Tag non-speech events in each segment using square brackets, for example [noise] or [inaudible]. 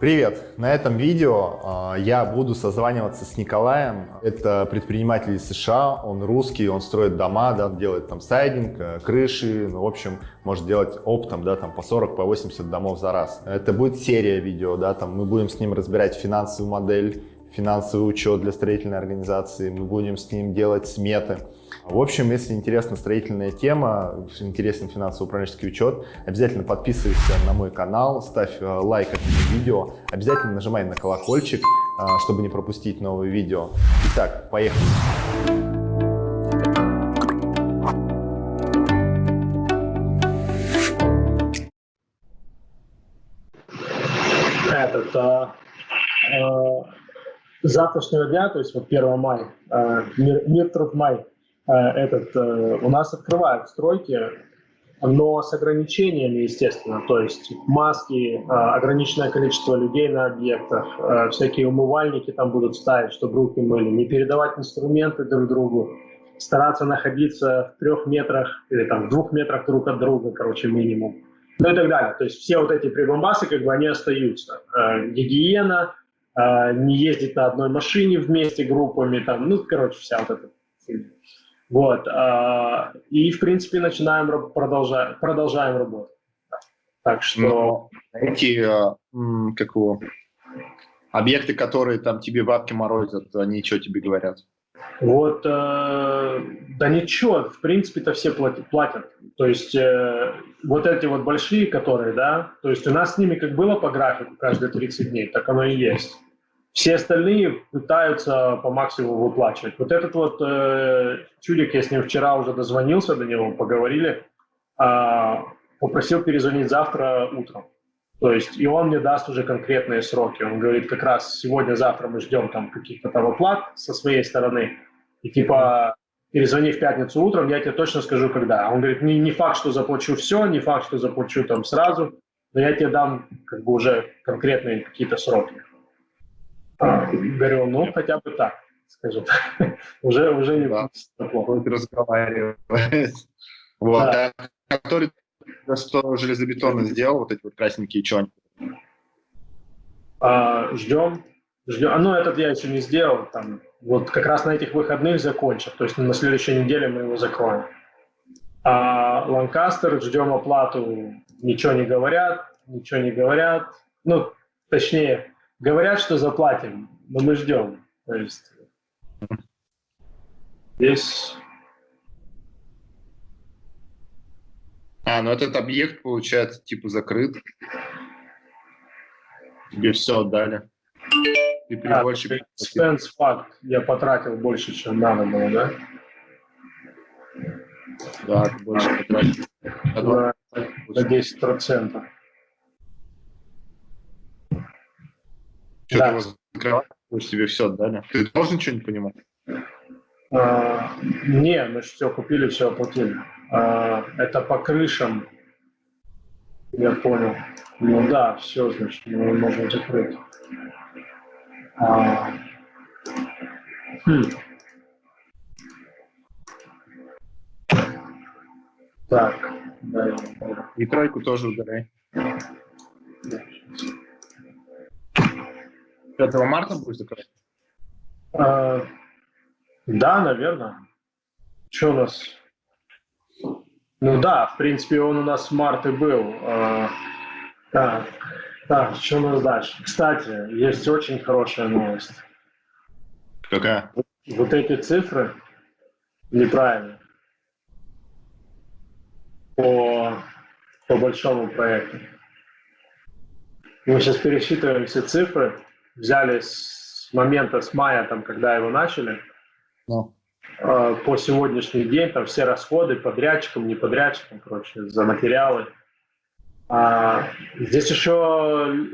Привет! На этом видео э, я буду созваниваться с Николаем. Это предприниматель из США, он русский, он строит дома, да, делает там сайдинг, э, крыши, ну, в общем, может делать оптом, да, там по 40, по 80 домов за раз. Это будет серия видео, да, там мы будем с ним разбирать финансовую модель, финансовый учет для строительной организации, мы будем с ним делать сметы. В общем, если интересна строительная тема, интересен финансово-управленческий учет, обязательно подписывайся на мой канал, ставь э, лайк этому видео, обязательно нажимай на колокольчик, э, чтобы не пропустить новые видео. Итак, поехали! Этот, а, а, завтрашнего дня, то есть вот 1 мая, а, мир, мир труд май, этот, э, у нас открывают стройки, но с ограничениями, естественно, то есть маски, э, ограниченное количество людей на объектах, всякие умывальники там будут ставить, чтобы руки мыли, не передавать инструменты друг другу, стараться находиться в трех метрах или там в двух метрах друг от друга, короче, минимум. Ну и так далее. То есть все вот эти прибамбасы, как бы, они остаются. Гигиена, не ездить на одной машине вместе группами, там, ну, короче, вся вот эта вот. А, и, в принципе, начинаем, продолжаем, продолжаем работать. Так что... Но эти, а, как его, объекты, которые там тебе бабки морозят, они что тебе говорят? Вот, э, да ничего, в принципе-то все платят, платят. То есть э, вот эти вот большие, которые, да, то есть у нас с ними как было по графику каждые 30 дней, так оно и есть. Все остальные пытаются по максимуму выплачивать. Вот этот вот э, чудик, я с ним вчера уже дозвонился до него, поговорили, э, попросил перезвонить завтра утром. То есть и он мне даст уже конкретные сроки. Он говорит, как раз сегодня-завтра мы ждем там каких-то там оплат со своей стороны. И типа перезвони в пятницу утром, я тебе точно скажу, когда. Он говорит, не, не факт, что заплачу все, не факт, что заплачу там сразу, но я тебе дам как бы уже конкретные какие-то сроки. Говорю, ну хотя бы так, скажем. [laughs] уже, уже не да. плохо. разговаривать. [laughs] Вот. Да. А который что железобетонно сделал, вот эти вот красненькие чонки? А, ждем. Ждем. А, ну, этот я еще не сделал. Там, вот как раз на этих выходных закончил. То есть на следующей неделе мы его закроем. А Ланкастер, ждем оплату, ничего не говорят, ничего не говорят. Ну, точнее, Говорят, что заплатим, но мы ждем. То есть здесь... А, ну этот объект, получается, типа закрыт. Тебе все отдали. Ты переводчик... А, expense факт. Я потратил больше, чем надо было, да? Да, больше потратил. На, на 10 процентов. Что да. ты закрываешь, тебе все отдали. Ты должен что-нибудь понимать? А, не, мы все купили, все оплатили. А, это по крышам. Я понял. Ну да, все, значит, мы можем закрыть. А, хм. Так, да. И тройку тоже удаляй. Да. 5 марта будешь закрывать? А, да, наверное. Что у нас? Ну да, в принципе, он у нас в марте был. А, так, так, что у нас дальше? Кстати, есть очень хорошая новость. Какая? Вот эти цифры неправильные по, по большому проекту. Мы сейчас пересчитываем все цифры, взяли с момента, с мая, там, когда его начали, э, по сегодняшний день, там все расходы подрядчикам, не подрядчикам, короче, за материалы. А, здесь еще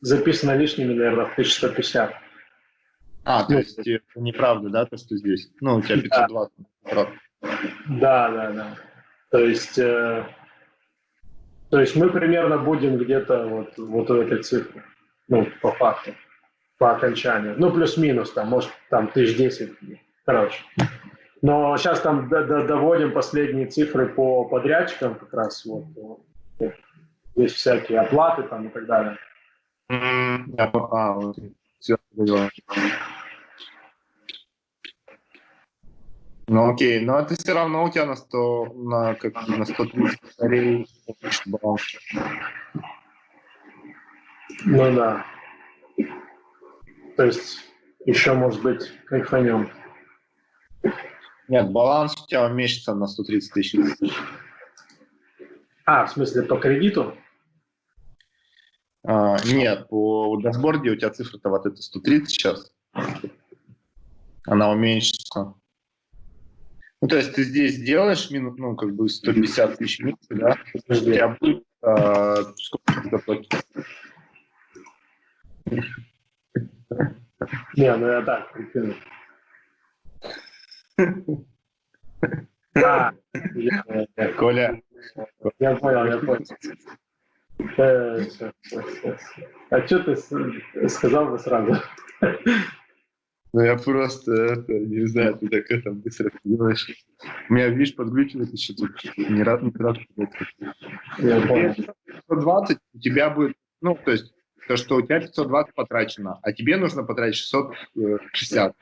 записано лишними, наверное, в 1150. А, то ну, есть неправда, да, то, что здесь? Ну, у тебя 520. Да, да, да. да. То есть, э, то есть мы примерно будем где-то вот, вот у этой цифры, ну, по факту по окончанию. Ну, плюс-минус, там, может, там тысяч десять, короче. Но сейчас там доводим последние цифры по подрядчикам как раз. Вот, здесь всякие оплаты там и так далее. А, вот, все, Ну окей, но это все равно у тебя на 100, на, как, на 130 батарей баланс. Ну да. То есть еще, может быть, кайфанем. Нет, баланс у тебя уменьшится на 130 тысяч. А, в смысле, по кредиту? А, нет, по дашборде у тебя цифра-то вот это 130 сейчас. Она уменьшится. Ну, то есть ты здесь делаешь минут, ну, как бы 150 тысяч минут, да? У тебя будет а, сколько ты заплатишь? Не, ну я так прикину. [laughs] А, Коля. Я понял, я понял. Э, а что ты сказал бы сразу? Ну, я просто, это, не знаю, ты так это быстро делаешь. У меня, видишь, подглючивает еще тут. Не раз, не раз. Я понял. 120 у тебя будет, ну, то есть, то, что у тебя 520 потрачено, а тебе нужно потратить 660.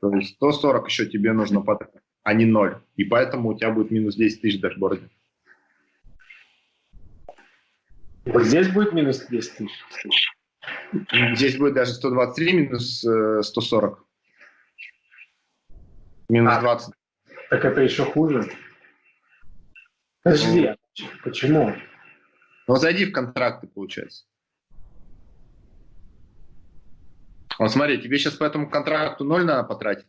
То есть 140 еще тебе нужно потратить, а не 0. И поэтому у тебя будет минус 10 тысяч в дашборде. Вот здесь будет минус 10 тысяч? Здесь будет даже 123 минус э, 140. Минус а, 20. Так это еще хуже. Подожди, ну, почему? Ну, зайди в контракты, получается. Вот смотри, тебе сейчас по этому контракту ноль надо потратить.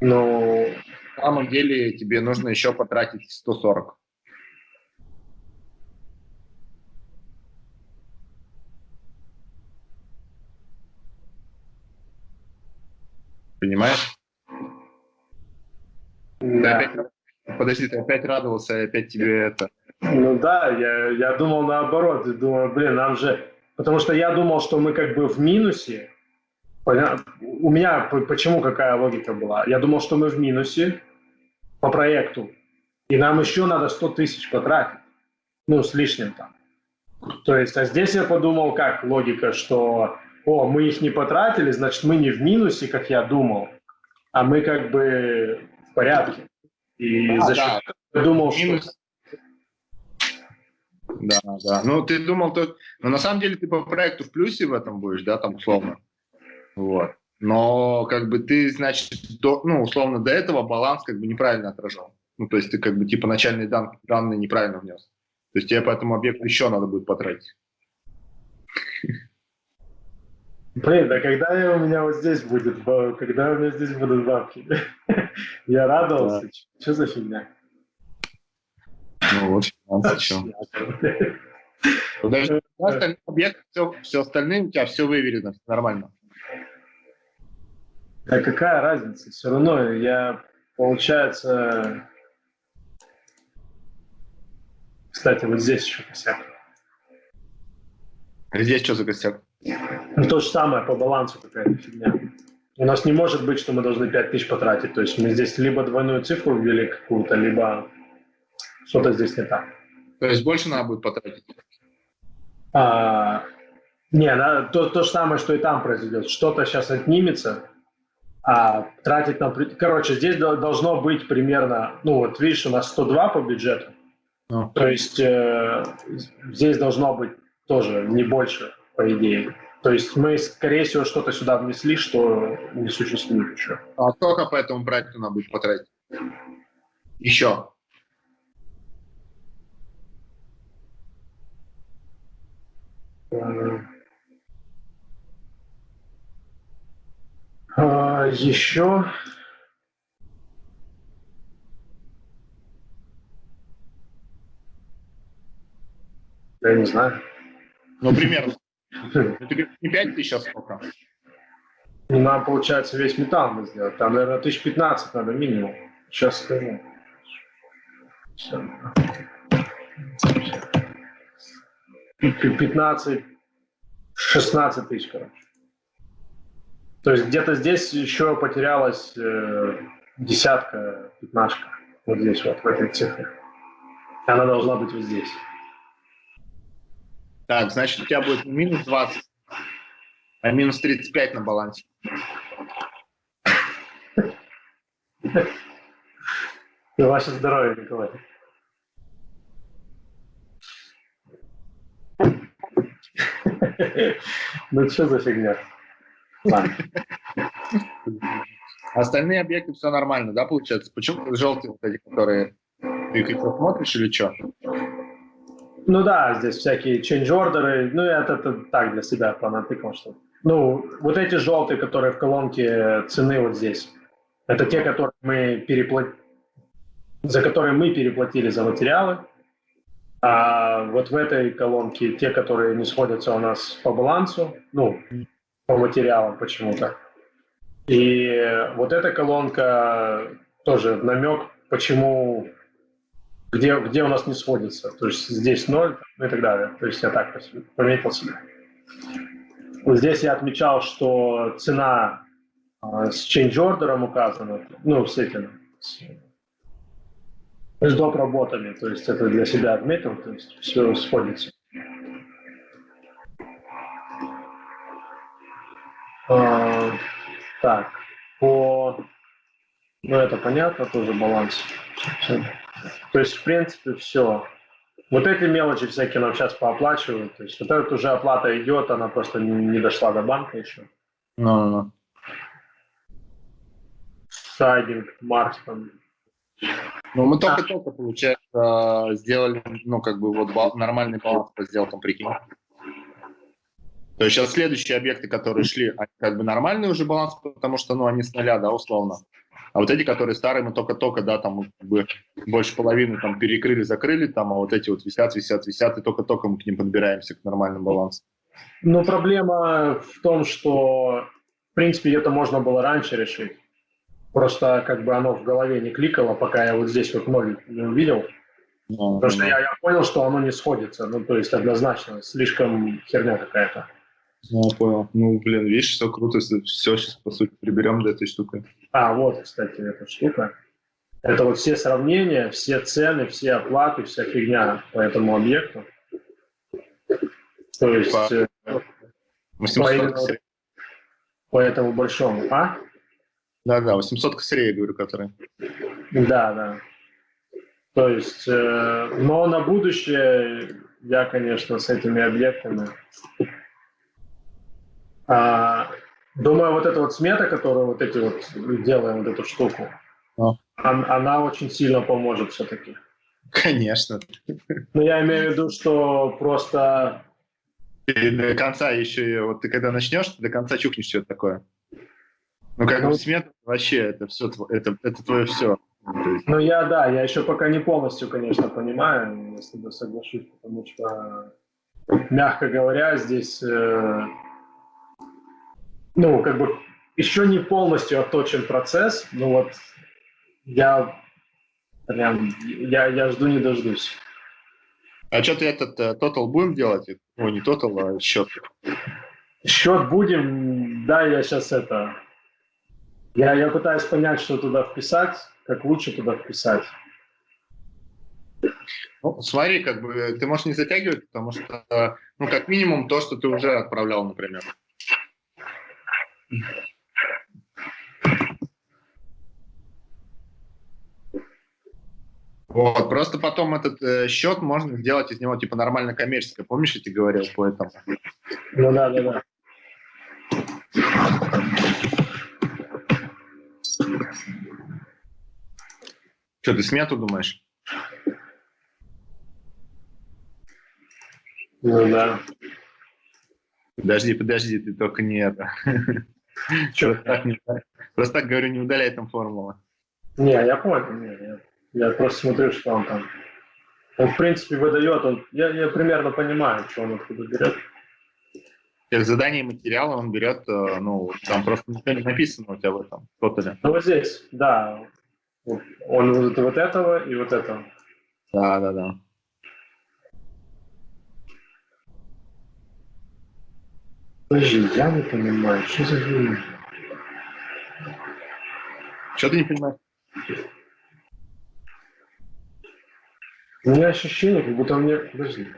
Ну, на самом деле тебе нужно еще потратить 140. Понимаешь? Да. Ты опять, подожди, ты опять радовался, и опять тебе это... Ну да, я, я думал наоборот. Я думал, блин, нам же... Потому что я думал, что мы как бы в минусе. У меня почему какая логика была? Я думал, что мы в минусе по проекту. И нам еще надо 100 тысяч потратить. Ну, с лишним там. То есть, а здесь я подумал, как логика, что о, мы их не потратили, значит, мы не в минусе, как я думал, а мы как бы в порядке. И а, за да. я думал, Минус. Да, да. Ну, ты думал, то... Но на самом деле ты по проекту в плюсе в этом будешь, да, там условно. Вот. Но как бы ты, значит, до, ну, условно, до этого баланс как бы неправильно отражал. Ну, то есть ты как бы типа начальные дан, данные неправильно внес. То есть тебе по этому объекту еще надо будет потратить. Блин, да когда у меня вот здесь будет, когда у меня здесь будут бабки? [laughs] Я радовался. Что за фигня? Ну вот. Даже остальные объекты, все, все остальные у тебя все выверено, нормально. Да какая разница? Все равно я, получается... Кстати, вот здесь еще косяк. Здесь что за косяк? Ну, то же самое по балансу какая-то фигня. У нас не может быть, что мы должны 5 тысяч потратить. То есть мы здесь либо двойную цифру ввели какую-то, либо что-то здесь не так. То есть больше надо будет потратить? А, не, да, то, то же самое, что и там произойдет. Что-то сейчас отнимется, а тратить на... Короче, здесь должно быть примерно... Ну вот видишь, у нас 102 по бюджету. Oh. То есть э, здесь должно быть тоже не больше по идее. То есть мы, скорее всего, что-то сюда внесли, что не существует еще. А сколько по этому проекту надо будет потратить? Еще. А, еще я не знаю. Ну, примерно. [laughs] Не 5 тысяч, а сколько? Ну, нам, получается, весь металл мы сделать. Там, наверное, тысяч 15 надо минимум. Сейчас скажу. 15, 16 тысяч, короче. То есть где-то здесь еще потерялась э, десятка, пятнашка. Вот здесь вот, в этой цифре. Она должна быть вот здесь. Так, значит, у тебя будет минус 20, а минус 35 на балансе. Ваше здоровье, Николай. Ну что за фигня? Остальные объекты все нормально, да, получается? Почему желтые вот эти, которые ты их смотришь или что? Ну да, здесь всякие change order, ну это, это так для себя понатыкал, что ну, вот эти желтые, которые в колонке цены вот здесь, это те, которые мы переплатили, за которые мы переплатили за материалы. А вот в этой колонке те, которые не сходятся у нас по балансу, ну, по материалам почему-то. И вот эта колонка тоже намек, почему, где, где у нас не сходится. То есть здесь ноль и так далее. То есть я так пометил себе. Вот здесь я отмечал, что цена э, с change order указана, ну, с этим, с, доп. работами, то есть это для себя отметил, то есть все сходится. А, так, по... Ну, это понятно, тоже баланс. То есть, в принципе, все. Вот эти мелочи всякие нам сейчас пооплачивают. То есть вот эта уже оплата идет, она просто не, не дошла до банка еще. Ну, ну. Сайдинг, Марс там. Ну, мы только-только, получается, сделали, ну, как бы, вот нормальный баланс по сделкам, прикинь. То есть сейчас следующие объекты, которые шли, они как бы нормальный уже баланс, потому что, ну, они с нуля, да, условно. А вот эти, которые старые, мы только-только, да, там как бы больше половины там перекрыли, закрыли, там, а вот эти вот висят, висят, висят, и только-только мы к ним подбираемся к нормальному балансу. Ну, проблема в том, что, в принципе, это можно было раньше решить. Просто как бы оно в голове не кликало, пока я вот здесь вот ноль не увидел. Ну, Потому что я, я понял, что оно не сходится. Ну, то есть однозначно, слишком херня какая-то. Ну, понял. Ну, блин, видишь, все круто, все сейчас, по сути, приберем до этой штуки. А, вот, кстати, эта штука. Это вот все сравнения, все цены, все оплаты, вся фигня по этому объекту. То есть по, э, по, именно, по этому большому. А? Да, да, 800 косарей, говорю, которые. Да, да. То есть, э, но на будущее я, конечно, с этими объектами а, думаю, вот эта вот смета, которую вот эти вот делаем, вот эту штуку, а. она очень сильно поможет все-таки. Конечно. Но я имею в виду, что просто... И до конца еще, вот ты когда начнешь, ты до конца чукнешь что-то такое. Ну, как ну, смета вообще, это все, это, это твое все. Ну, я, да, я еще пока не полностью, конечно, понимаю, если бы соглашусь, потому что, мягко говоря, здесь э, ну, как бы еще не полностью отточен процесс, но вот я прям, я, я жду не дождусь. А что ты этот тотал uh, будем делать? Ну, не тотал, а счет. Счет будем, да, я сейчас это... Я, я пытаюсь понять, что туда вписать, как лучше туда вписать. Ну, смотри, как бы ты можешь не затягивать, потому что, ну, как минимум, то, что ты уже отправлял, например. Вот, просто потом этот э, счет можно сделать из него типа нормально коммерческое. Помнишь, я тебе говорил по этому? Ну да, да, да. Что, ты смету думаешь? Ну да. Подожди, подожди, ты только не это. [laughs] Просто так, не, просто так говорю, не удаляй там формулу. Не, я понял, не, я, я просто смотрю, что он там. Он, в принципе, выдает, он, я, я примерно понимаю, что он откуда берет. Тех заданий материала он берет, э, ну, там просто ничего не написано у тебя в этом тотале. Ну, вот здесь, да. Он вот, вот этого и вот этого. Да, да, да. Подожди, я не понимаю, что за хуйня? Что ты не понимаешь? У меня ощущение, как будто мне... Подожди.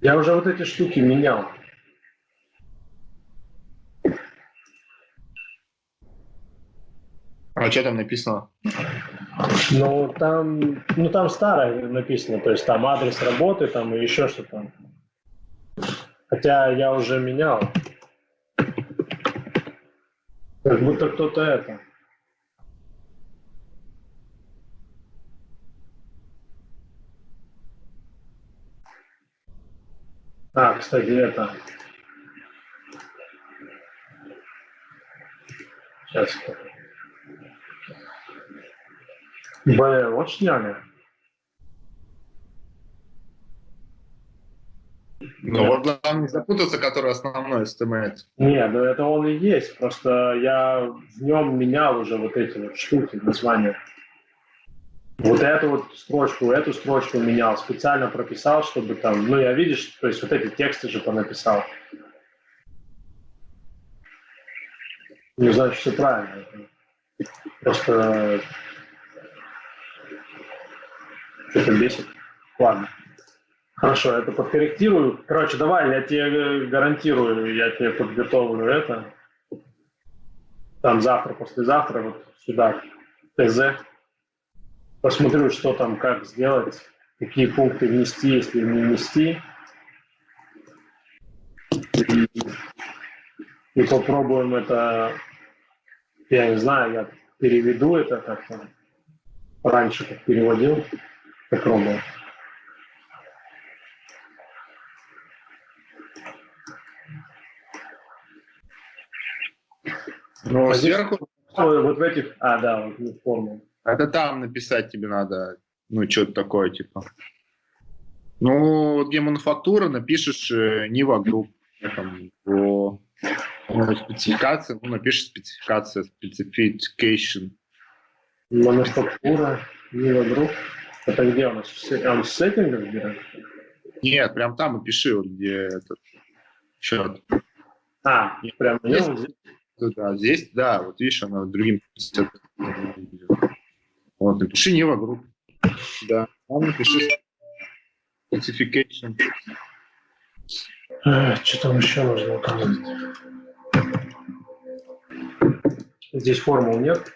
Я уже вот эти штуки менял. А что там написано? Ну, там, ну, там старое написано, то есть там адрес работы, там и еще что-то. Хотя я уже менял. Как будто кто-то это. А, кстати, это. Сейчас. Б, вот сняли. Ну вот главное не запутаться, который основной HTML. Нет, ну это он и есть. Просто я в нем менял уже вот эти вот штуки, названия. Вот эту вот строчку, эту строчку менял, специально прописал, чтобы там, ну я видишь, то есть вот эти тексты же понаписал. Не знаю, все правильно. Просто что-то бесит. Ладно. Хорошо, это подкорректирую. Короче, давай, я тебе гарантирую, я тебе подготовлю это. Там завтра, послезавтра, вот сюда, ТЗ. Посмотрю, что там, как сделать, какие пункты внести, если не внести. И, и попробуем это, я не знаю, я переведу это как-то. Раньше как переводил, попробую. Ну, А здесь- сверху, Вот в этих, а, да, вот в форму. Это там написать тебе надо, ну, что-то такое, типа. Ну, вот где мануфактура, напишешь э, Нива Групп, там, по ну, спецификации, ну, напишешь спецификация, specification. Мануфактура, Нива Групп. Это где у нас? Он в сеттингах берет? Нет, прям там и пиши, вот где этот счет. А, прям здесь? Да, здесь, да, вот видишь, она другим. Вот, напиши Нива Групп. Да, там напиши specification. А, Что там еще нужно указать? Здесь формул нет.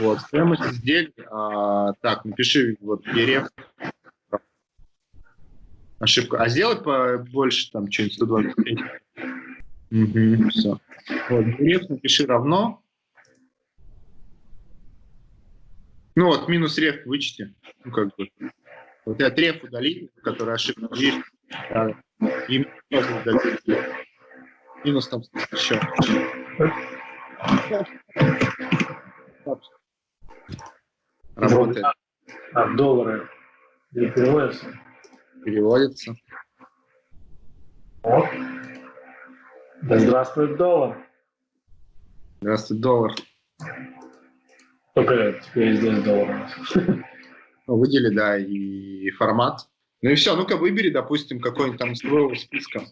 Вот, стоимость изделий, а, так, напиши вот дерев. Ошибка. А сделай побольше, там, что-нибудь 125. Угу, все. Вот, реф напиши равно. Ну вот, минус реф вычти. Ну, как бы. Вот я реф удали, который ошибка. Видишь? Да. И минус там еще. Работает, А доллары не переводятся? переводится. О. Да здравствует доллар. Здравствуй, доллар. Только теперь здесь доллар. у нас. Ну, выдели, да, и формат. Ну и все, ну-ка выбери, допустим, какой-нибудь там из твоего списка.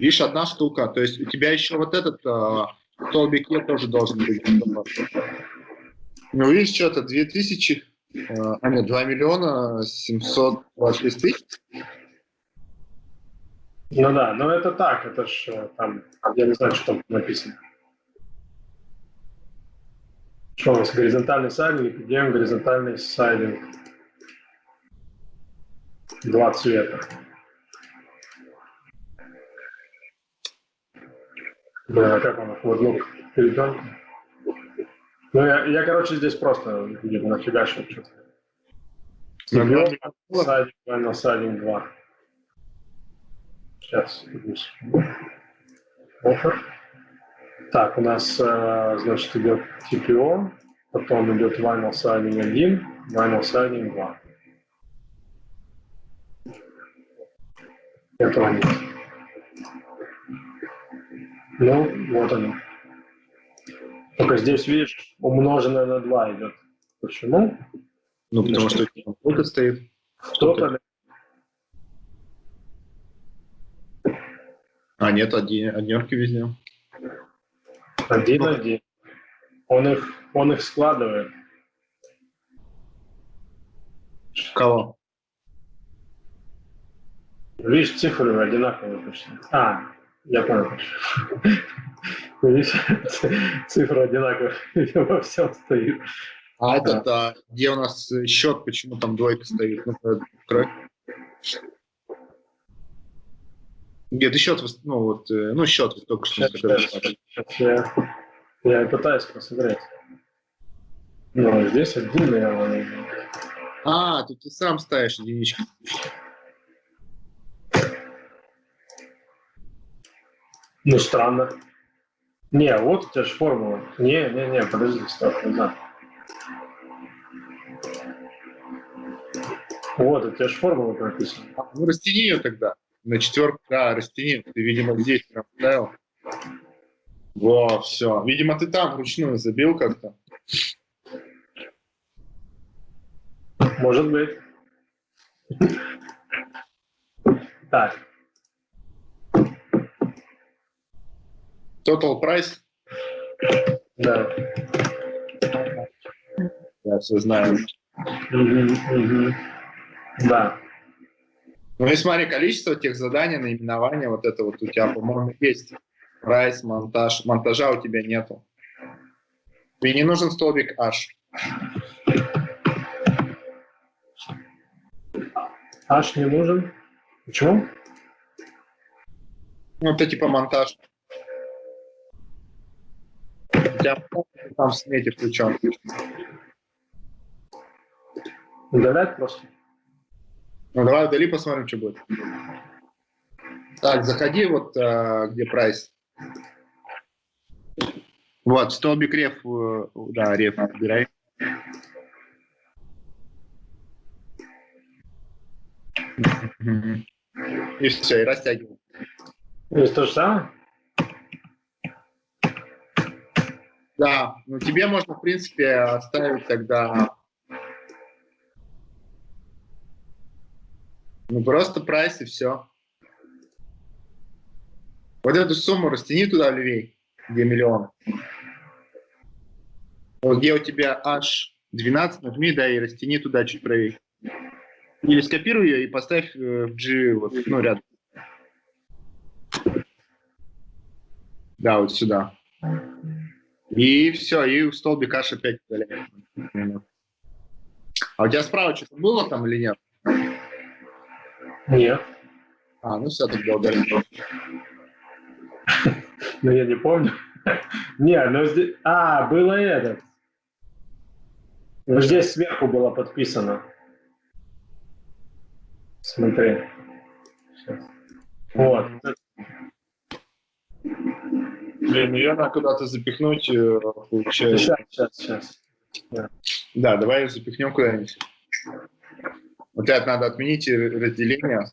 Видишь, одна штука. То есть у тебя еще вот этот э, столбик Е тоже должен быть. Ну, видишь, что-то 2000, э, а нет, 2 миллиона 726 тысяч. Ну да, но это так, это ж э, там, я не знаю, что там написано. Что у нас, горизонтальный сайдинг, делаем горизонтальный сайдинг. Два цвета. Да, а как он, лук перейдем. Ну, я, я, короче, здесь просто где-то нафигачил что-то. Сайдинг, на сайдинг 2. Сейчас. Офер. Так, у нас, э, значит, идет TPO, потом идет Vinyl Siding 1, Vinyl Siding 2. Этого нет. Ну, вот оно. Только здесь, видишь, умноженное на 2 идет. Почему? Ну, потому что сколько стоит. Кто-то А, нет, один, однерки везде. Один-один. Он их, он их складывает. Кого? Видишь, цифры одинаковые почти. А, я понял. [laughs] Видишь, цифры одинаковые [laughs] во всем стоит. А этот, а, где у нас счет, почему там двойка стоит? Ну, где ты счет, ну вот, э, ну счет только что. Сейчас, сейчас, сейчас я, я пытаюсь посмотреть. Ну, здесь один, наверное. А, тут ты сам ставишь единичку. Ну, странно. Не, вот у тебя же формула. Не, не, не, подожди, стоп, назад. Вот, у тебя же формула прописана. А, ну, растяни ее тогда. На четверку, да, растяни. Ты, видимо, здесь прям ставил. Во, все. Видимо, ты там вручную забил как-то. Может быть. Так. Total price? Да. Я все знаю. Угу, угу. Да. Ну и смотри, количество тех заданий, наименования, вот это вот у тебя, по-моему, есть. Прайс, монтаж. Монтажа у тебя нету. И не нужен столбик H. H не нужен? Почему? Ну, это типа монтаж. У тебя там в смете включен. Удалять просто? Ну, давай удали, посмотрим, что будет. Так, заходи вот, а, где прайс. Вот, столбик реф, э, да, реф убирай. И все, и растягивай. Это то же самое? Да, ну тебе можно, в принципе, оставить тогда Ну, просто прайс и все. Вот эту сумму растяни туда левей, где миллион. Вот где у тебя аж 12, нажми, да, и растяни туда чуть правее. Или скопируй ее и поставь э, в G, вот, ну, рядом. Да, вот сюда. И все, и в столбик аж опять удаляем. А у тебя справа что-то было там или нет? Нет. А, ну все, тогда удалим. Ну, я не помню. [laughs] Не, ну здесь... А, было это. Ну, здесь сверху было подписано. Смотри. Сейчас. Вот. Блин, ее надо куда-то запихнуть, э, получается. Сейчас, сейчас, сейчас. Да, давай ее запихнем куда-нибудь. Вот это надо отменить разделение.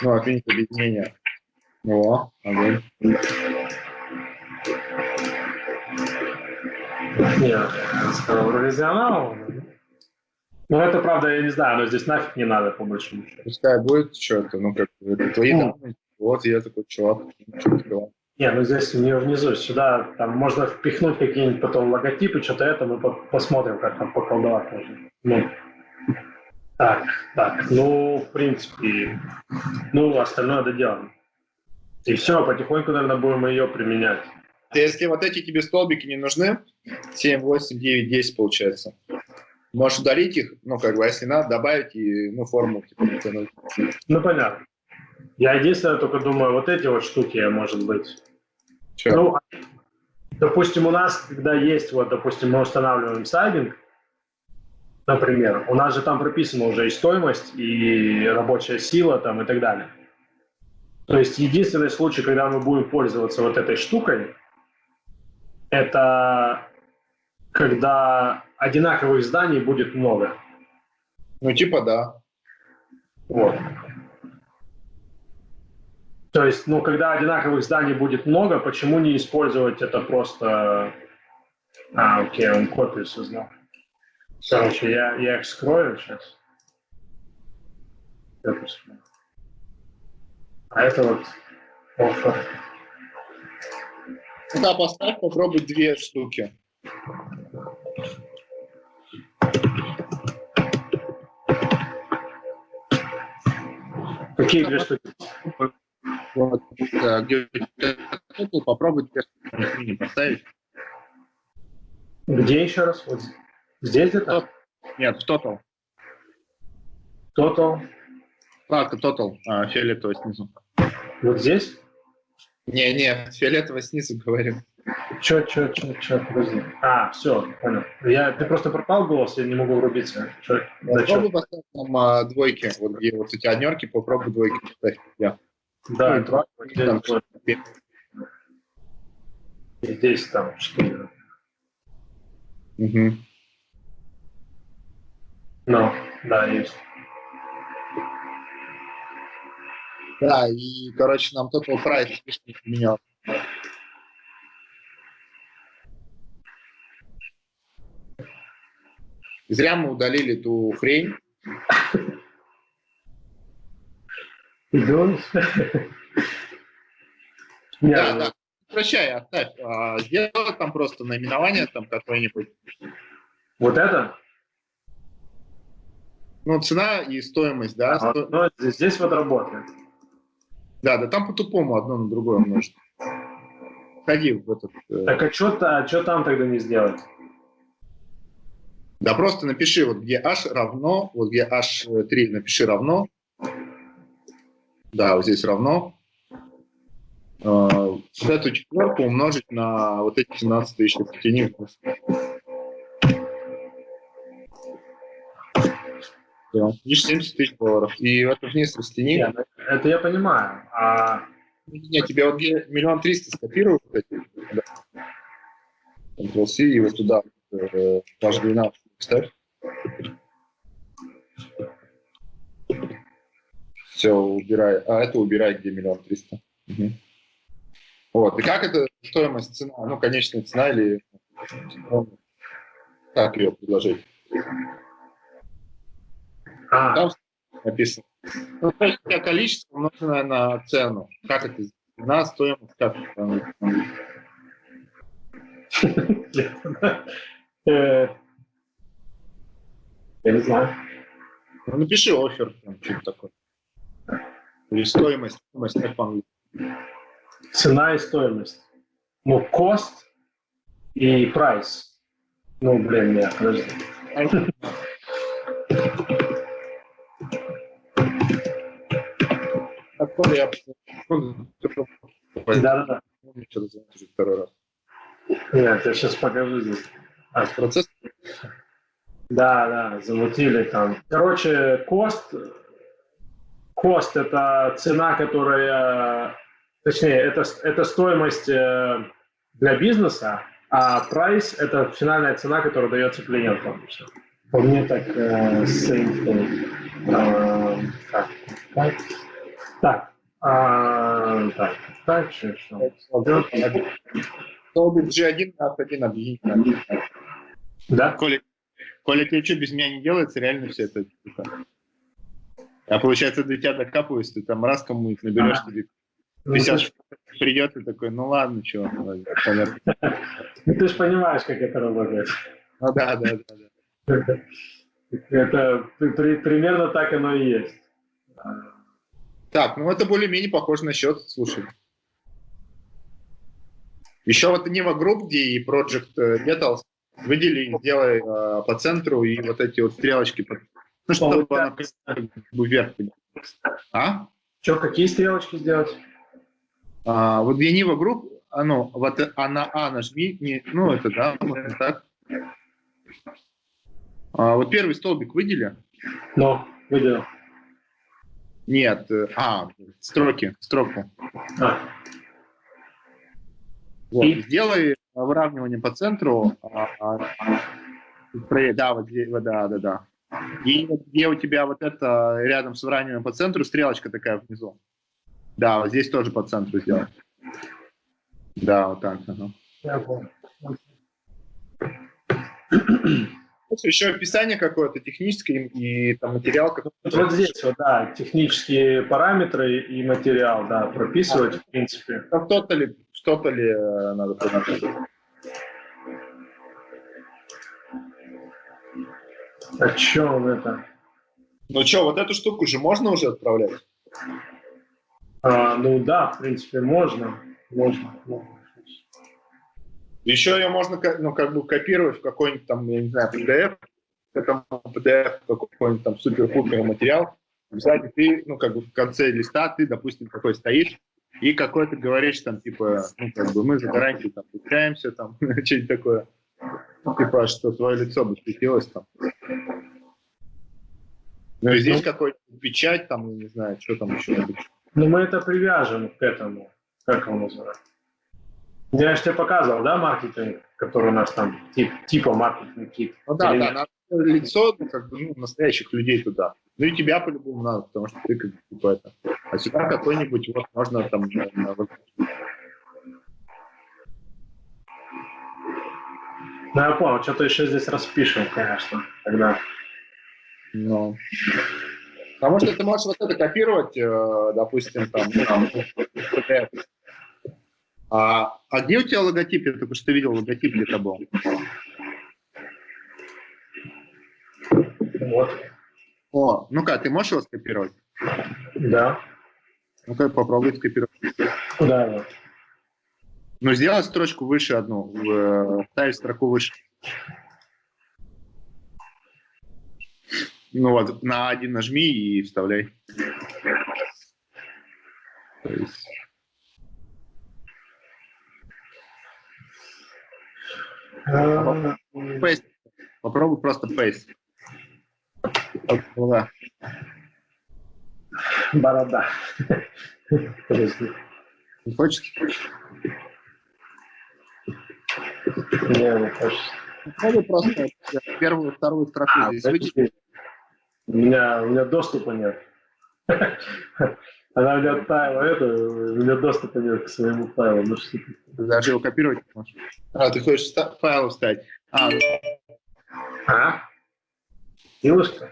Ну, отменить объединение. О, огонь. Нет, ревизионал. Ну, это правда, я не знаю, но здесь нафиг не надо, по большому счету. Пускай будет что-то, ну, как это твои ну. данные. Вот я такой чувак. Не, ну здесь у нее внизу, сюда, там можно впихнуть какие-нибудь потом логотипы, что-то это, мы посмотрим, как там поколдовать можно. Ну, так, так, ну, в принципе, ну, остальное доделано. И все, потихоньку, наверное, будем ее применять. Если вот эти тебе столбики не нужны, 7, 8, 9, 10 получается, можешь удалить их, ну, как бы, а если надо, добавить и, ну, форму, типа, натянуть. Ну, понятно. Я единственное только думаю, вот эти вот штуки, может быть. Че? Ну, допустим, у нас, когда есть, вот, допустим, мы устанавливаем сайдинг, например, у нас же там прописана уже и стоимость, и рабочая сила там и так далее. То есть единственный случай, когда мы будем пользоваться вот этой штукой, это когда одинаковых зданий будет много. Ну, типа да. Вот. То есть, ну, когда одинаковых зданий будет много, почему не использовать это просто... А, окей, он копию создал. Короче, я, я их скрою сейчас. А это вот Offer. Да, поставь, попробуй две штуки. Какие две штуки? Вот, где попробуй две штуки поставить. Где еще раз? Вот здесь где-то? Нет, в Total. Total. Вкладка Total, а, фиолетовый снизу. Вот здесь? Не, не, фиолетовый снизу говорю. Че, че, че, че, подожди. А, все, понял. Я, ты просто пропал голос, я не могу врубиться. Чё, Попробуй поставь там а, двойки, вот где вот у тебя однерки, попробуй двойки поставь. Я. Да, Ну, два, здесь, там, двое. здесь там четыре. Мгм. Ну, да, есть. Да, и, короче, нам Total Price лишний поменял. Зря мы удалили ту хрень. Да, да. Прощай, оставь. А, сделай там просто наименование там какое-нибудь. Вот это? Ну, цена и стоимость, да? А, Сто- ну, здесь, здесь вот работает. Да, да, там по-тупому одно на другое [laughs] умножить. Ходи в этот... э, Так а что а чё там тогда не сделать? Да просто напиши, вот где h равно, вот где h3 напиши равно. Да, вот здесь равно. Э, Вот эту четверку умножить на вот эти 17 тысяч видишь, 70 тысяч долларов. И это вниз растяни. Не, ну, это я понимаю. А Не, тебе вот миллион триста. Да. Ctrl-C и вот туда э, 12 вставь. Все, убирай. А это убирай, где миллион триста. Вот. И как это стоимость, цена? Ну, конечная цена или как ее предложить? А, Там написано. Ну, количество умноженное на цену. Как это? На стоимость, как это? я не знаю. Ну, напиши офер, там, что-то такое. Или стоимость, стоимость как по-английски. Цена и стоимость. Ну, cost и price. Ну, блин, нет, подожди. Такое я Да-да-да. второй раз. Нет, я сейчас покажу здесь. А, Процесс Да, да, замутили там. Короче, кост, кост это цена, которая, точнее, это, это стоимость э, для бизнеса, а прайс это финальная цена, которая дается клиентам. Всё. По мне так э, same thing. Э, так, так, так, а, так, так, что, что? Столбик G1 на один объединить. Да? Коля, Коля, тебе что, без меня не делается? Реально все это? А получается, до тебя докапываюсь, ты там раз кому-нибудь наберешь, тебе Ну, 50 ты ж- придет и такой, ну ладно, что, понятно. [laughs] ну, ты же понимаешь, как это работает. Ну да, да, да. да. [laughs] Это при- примерно так оно и есть. Так, ну это более-менее похоже на счет, слушай. Еще вот Neva Group, где и Project э, Metals, выдели, сделай э, по центру и вот эти вот стрелочки, ну, чтобы она вверх. А? Что, какие стрелочки сделать? А, вот где Neva Group, а, ну, вот э, а на А нажми, не, ну это да, можно так. А, вот первый столбик выдели. Ну, выделил. Нет, э, а, строки, строку. А, Вот. И? Сделай выравнивание по центру. а, а, да, вот да, да, да. И где у тебя вот это рядом с выравниванием по центру стрелочка такая внизу. Да, вот здесь тоже по центру сделай. Да, вот так. ага. я понял. Еще описание какое-то техническое и, там материал. Какой вот, вот здесь вот, да, технические параметры и материал, да, прописывать, в принципе. Что-то ли, что-то ли э, надо прописывать? А что он это? Ну что, вот эту штуку же можно уже отправлять? А, ну да, в принципе, можно. Можно. можно. Еще ее можно ну, как бы копировать в какой-нибудь там, я не знаю, PDF, к этому PDF какой-нибудь там супер-пупер материал. Кстати, ты, ну, как бы в конце листа ты, допустим, такой стоишь, и какой то говоришь там, типа, ну, как бы мы за гарантию там получаемся, там, [laughs] что-нибудь такое. Типа, что твое лицо бы светилось там. Ну, и здесь ну, какой-то печать, там, не знаю, что там еще. Ну, мы это привяжем к этому, как его называется. Я же тебе показывал, да, маркетинг, который у нас там, тип, типа маркетинг кит. Ну да, да, надо лицо ну, как бы, ну, настоящих людей туда. Ну и тебя по-любому надо, потому что ты как бы типа это. А сюда какой-нибудь, вот можно там... Ну, я понял, что-то еще здесь распишем, конечно, тогда. Ну. Потому что ты можешь вот это копировать, э, допустим, там, ну, там а, а где у тебя логотип? Я только что видел логотип где-то был. Вот. О, ну-ка, ты можешь его скопировать? Да. Ну-ка, попробуй скопировать. Куда его? Ну, сделай строчку выше одну, э, ставь строку выше. Ну вот, на один нажми и вставляй. То есть... Paste. Попробуй просто paste. Борода. Борода. Не хочешь? Не, не хочется. Попробуй просто первую, вторую строку а, здесь. У меня, у меня доступа нет. Она у меня оттаяла это, у меня доступа нет к своему файлу. Ну, что даже его копировать не можешь. А, ты хочешь файл вставить? А, а? Силушка?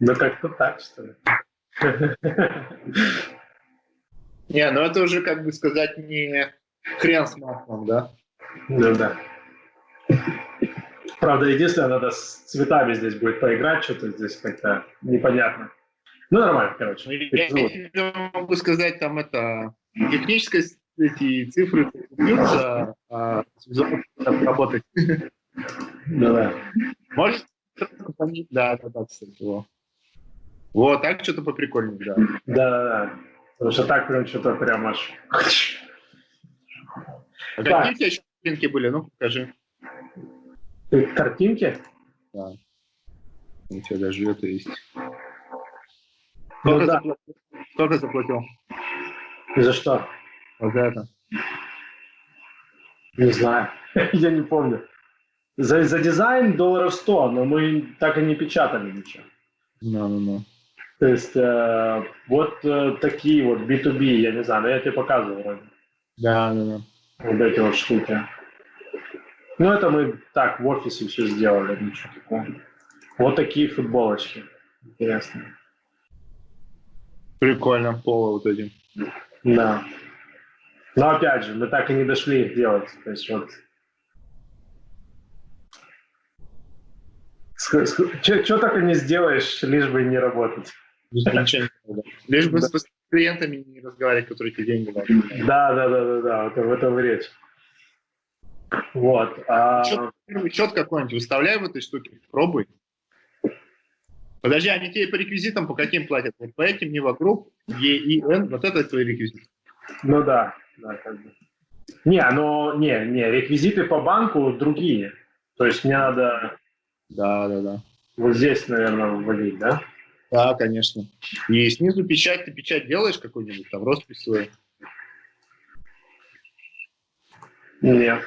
Ну, как-то так, что ли. Не, ну это уже, как бы сказать, не хрен с маслом, да? Ну да. Правда, единственное, надо с цветами здесь будет поиграть, что-то здесь как-то непонятно. Ну, нормально, короче. Я, могу сказать, там это техническая эти цифры бьются, а работать. Да, да. Может, да, да, да, кстати, во. Вот, так что-то поприкольнее, да. Да, да, да. Потому что так прям что-то прям аж... А какие у тебя еще картинки были? Ну, покажи. Картинки? Да. У тебя даже это есть. Ну, да. Сколько заплатил? И за что? Вот за это. Не знаю. [laughs] Я не помню. За, за дизайн долларов 100, но мы так и не печатали ничего. No, no, no. То есть э, вот э, такие вот B2B, я не знаю, но я тебе показывал вроде. Да, да, да. Вот эти вот штуки. Ну, это мы так в офисе все сделали, ничего такого. Вот такие футболочки. Интересные. Прикольно, поло вот этим. Да. Но опять же, мы так и не дошли их делать. То есть вот Что только не сделаешь, лишь бы не работать. Лишь бы с клиентами не разговаривать, которые тебе деньги дают. Да, да, да, да, да, вот в этом речь. Вот. А... Счет, какой-нибудь выставляй в этой штуке, пробуй. Подожди, они тебе по реквизитам по каким платят? Вот по этим не вокруг, Е и Н, вот это твои реквизиты. Ну да, да, как бы. Не, но не, не, реквизиты по банку другие. То есть мне надо да, да, да. Вот здесь, наверное, вводить, да? Да, конечно. И снизу печать, ты печать делаешь какой-нибудь, там, роспись свою? Нет.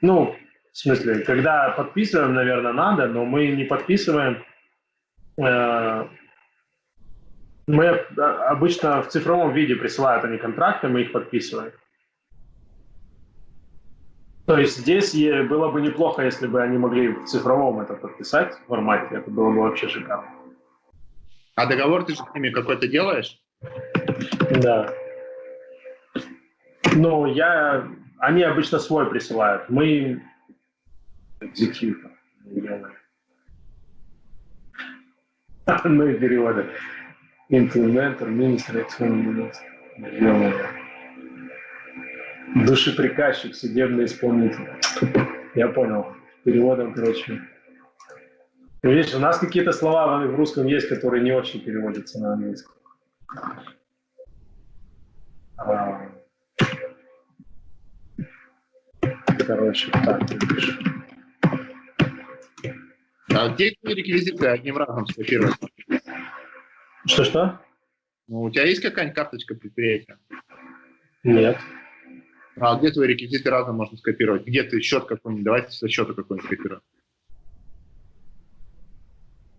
Ну, в смысле, когда подписываем, наверное, надо, но мы не подписываем. Э, мы обычно в цифровом виде присылают они контракты, мы их подписываем. То есть здесь было бы неплохо, если бы они могли в цифровом это подписать в формате. Это было бы вообще шикарно. А договор ты же с ними какой-то делаешь? Да. Ну, я... Они обычно свой присылают. Мы экзекьютор И переводы. Implementer, Minister, Душеприказчик, судебный исполнитель. Я понял. Переводом, короче. Видишь, у нас какие-то слова в русском есть, которые не очень переводятся на английский. А... Короче, так пишу. А где твои реквизиты одним разом скопировать? Что-что? Ну, у тебя есть какая-нибудь карточка предприятия? Нет. А где твои реквизиты разом можно скопировать? Где ты счет какой-нибудь? Давайте со счета какой-нибудь скопируем.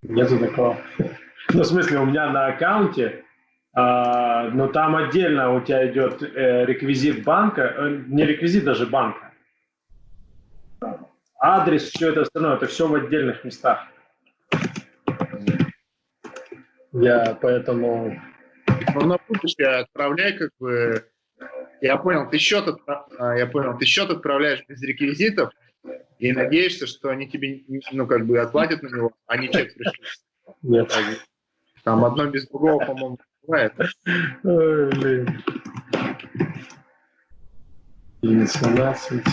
Нету такого. [laughs] Ну, в смысле, у меня на аккаунте, э, но там отдельно у тебя идет э, реквизит банка, э, не реквизит даже банка. Адрес, все это остальное, это все в отдельных местах. Я поэтому... Ну, на будущее отправляй как бы... Я понял, ты счет, отправ... А, я понял, ты счет отправляешь без реквизитов, и надеешься, что они тебе, ну, как бы отплатят на него, а не чек пришлют. Нет. Там одно без другого, по-моему, бывает. Ой, блин. 18,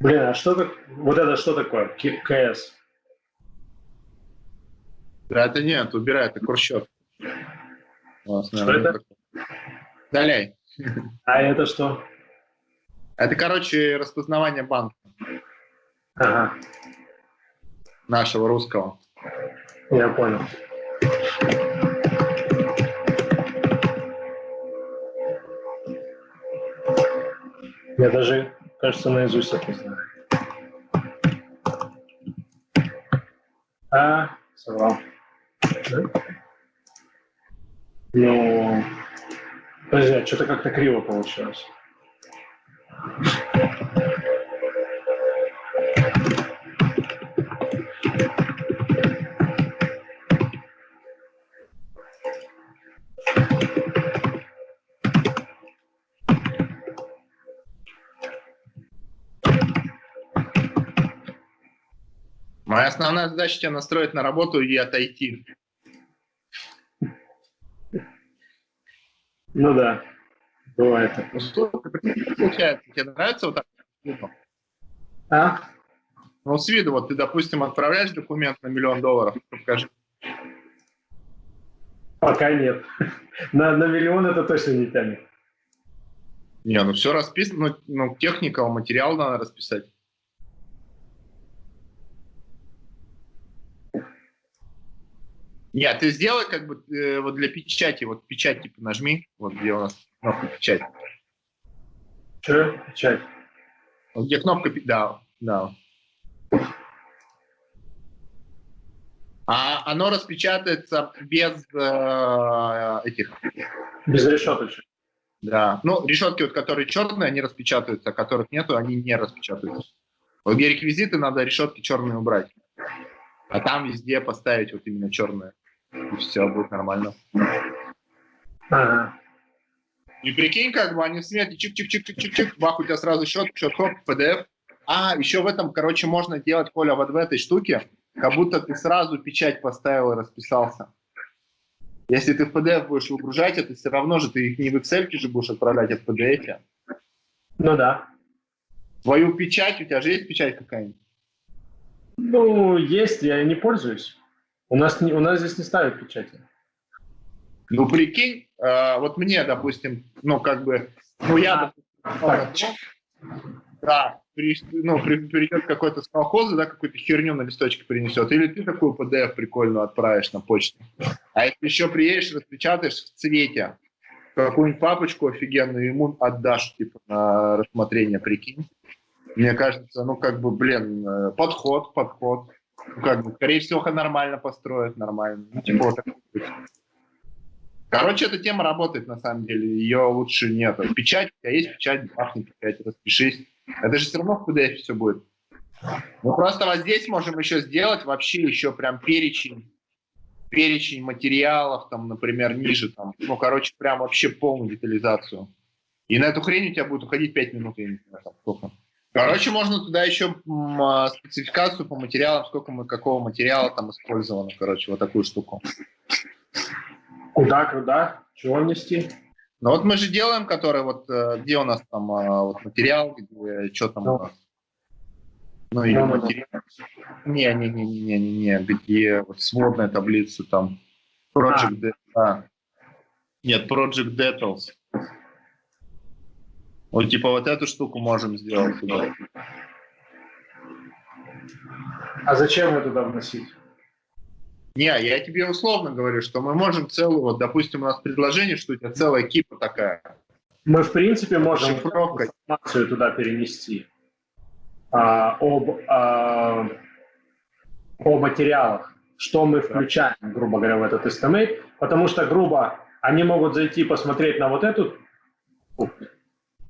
Блин, а что так? Вот это что такое? КС? Да, это нет, убирай, это курсчет. Что это? Далее. А это что? Это, короче, распознавание банка. Ага. Нашего русского. Я понял. Я даже, кажется, наизусть это знаю. А, соврал. Ну, подожди, а что-то как-то криво получилось. Моя основная задача тебя настроить на работу и отойти. Ну да, бывает. Ну что получается? Тебе нравится вот так? А? Ну, с виду, вот ты, допустим, отправляешь документ на миллион долларов, покажи. Пока нет. На, на миллион это точно не тянет. Не, ну все расписано, ну, ну техника, материал надо расписать. Нет, ты сделай как бы э, вот для печати, вот печать типа нажми, вот где у нас кнопка печать. Что? Печать? Вот где кнопка, да, да. А оно распечатается без э, этих... Без решеточек. Да. Ну, решетки, вот, которые черные, они распечатываются, а которых нету, они не распечатываются. Вот где реквизиты, надо решетки черные убрать. А там везде поставить вот именно черные и все будет нормально. Ага. И прикинь, как бы они в смете, чик-чик-чик-чик-чик, бах, у тебя сразу счет, счет, хоп, PDF. А, еще в этом, короче, можно делать, Коля, вот в этой штуке, как будто ты сразу печать поставил и расписался. Если ты в PDF будешь выгружать это, все равно же ты их не в Excel же будешь отправлять, а в PDF. Ну да. Твою печать, у тебя же есть печать какая-нибудь? Ну, есть, я не пользуюсь. У нас, не, у нас здесь не ставят печати. Ну, прикинь, э, вот мне, допустим, ну, как бы, ну, я, так. да, при, ну, при, придет какой-то с колхоза, да, какую-то херню на листочке принесет, или ты такую PDF прикольную отправишь на почту. А если еще приедешь, распечатаешь в цвете, какую-нибудь папочку офигенную ему отдашь, типа, на рассмотрение, прикинь. Мне кажется, ну, как бы, блин, э, подход, подход. Ну, как бы, скорее всего, нормально построят, нормально. Ну, типа, вот Короче, эта тема работает, на самом деле. Ее лучше нет. Печать, тебя есть печать, бахни печать, распишись. Это же все равно в PDF все будет. Мы просто вот здесь можем еще сделать вообще еще прям перечень перечень материалов, там, например, ниже, там, ну, короче, прям вообще полную детализацию. И на эту хрень у тебя будет уходить 5 минут, я не знаю, там, сколько. Короче, можно туда еще а, спецификацию по материалам, сколько мы какого материала там использовано, короче, вот такую штуку. Куда, куда? Чего нести? Ну вот мы же делаем, который вот, э, где у нас там а, вот материал, где, что там ну. у нас. Ну, или материал. Не, не, не, не, не, не, где вот сводная таблица там. Project а. а. Нет, Project Details. Вот типа вот эту штуку можем сделать туда. А зачем ее туда вносить? Не, я тебе условно говорю, что мы можем целую, вот, допустим, у нас предложение, что у тебя целая кипа такая. Мы, в принципе, можем Шифровка. информацию туда перенести а, об, а, о материалах, что мы включаем, грубо говоря, в этот estimate, потому что, грубо, они могут зайти посмотреть на вот эту,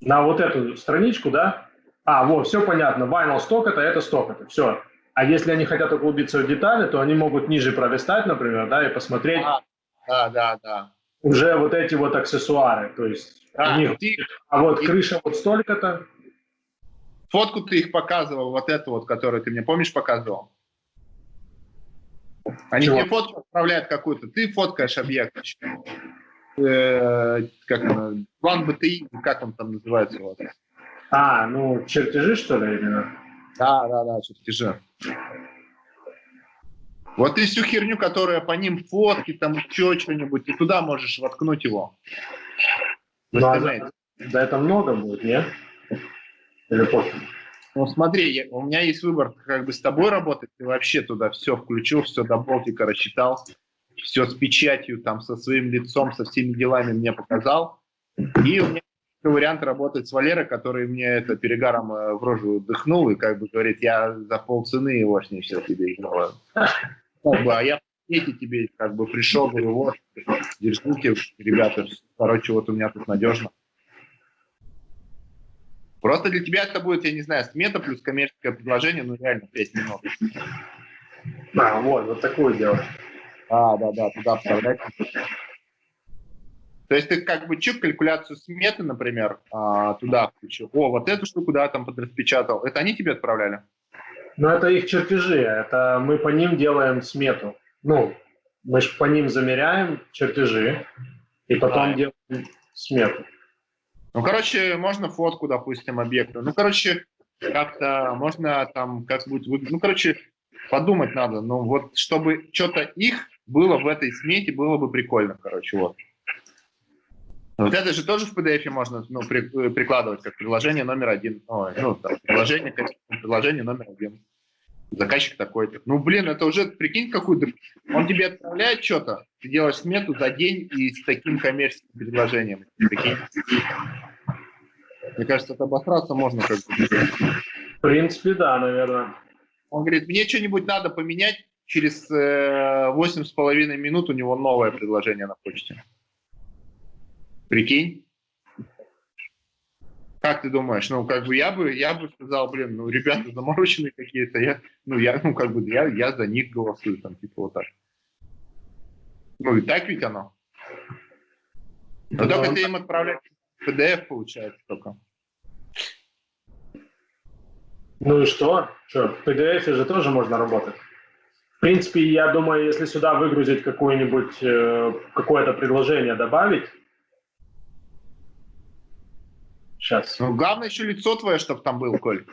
на вот эту страничку, да, а, вот, все понятно, vinyl сток это, это, все. А если они хотят углубиться в детали, то они могут ниже пролистать, например, да, и посмотреть. А, да, да, да. Уже вот эти вот аксессуары, то есть а, них, ты, а вот ты, крыша вот столько-то, Фотку ты их показывал, вот эту вот, которую ты мне, помнишь, показывал? Они Чего? тебе фотку отправляют какую-то, ты фоткаешь объект. Э, как она, план БТИ, как он там называется у вас? А, ну, чертежи, что ли, именно? Да, да, да, чертежи. Вот ты всю херню, которая по ним фотки, там еще что-нибудь, и туда можешь воткнуть его. Ну, а да, да это много будет, нет? Или пофиг? Ну, смотри, я, у меня есть выбор, как бы с тобой работать, ты вообще туда все включил, все до болтика рассчитал, все с печатью, там, со своим лицом, со всеми делами мне показал. И у меня вариант работать с Валерой, который мне это перегаром э, в рожу дыхнул и как бы говорит, я за полцены его с ней все тебе бы, а я эти тебе как бы пришел, говорю, вот, держите, ребята, короче, вот у меня тут надежно. Просто для тебя это будет, я не знаю, смета плюс коммерческое предложение, ну реально 5 минут. А, вот, вот такое дело. А, да, да, туда вставлять. То есть ты как бы чип калькуляцию сметы, например, а, туда включил. О, вот эту штуку, да, там подраспечатал. Это они тебе отправляли? Ну, это их чертежи. Это мы по ним делаем смету. Ну, мы же по ним замеряем чертежи и потом а. делаем смету. Ну, короче, можно фотку, допустим, объекта. Ну, короче, как-то можно там как будет. Ну, короче, подумать надо. Ну, вот, чтобы что-то их было в этой смете, было бы прикольно, короче, вот. Вот это же тоже в PDF можно ну, при, прикладывать как приложение номер один. Ой, ну, там, приложение, приложение номер один заказчик такой-то. Ну, блин, это уже, прикинь, какую-то... Он тебе отправляет что-то, ты делаешь смету за день и с таким коммерческим предложением. Прикинь. Мне кажется, это обосраться можно как бы. В принципе, да, наверное. Он говорит, мне что-нибудь надо поменять, через восемь с половиной минут у него новое предложение на почте. Прикинь? Как ты думаешь? Ну, как бы я бы, я бы сказал, блин, ну, ребята замороченные какие-то, я, ну, я, ну, как бы, я, я за них голосую, там, типа, вот так. Ну, и так ведь оно. Но только ну, ты им отправляешь PDF, получается, только. Ну и что? Что, в PDF же тоже можно работать. В принципе, я думаю, если сюда выгрузить какое-нибудь, э, какое-то предложение добавить, Сейчас. Ну, главное еще лицо твое, чтобы там был, Коль.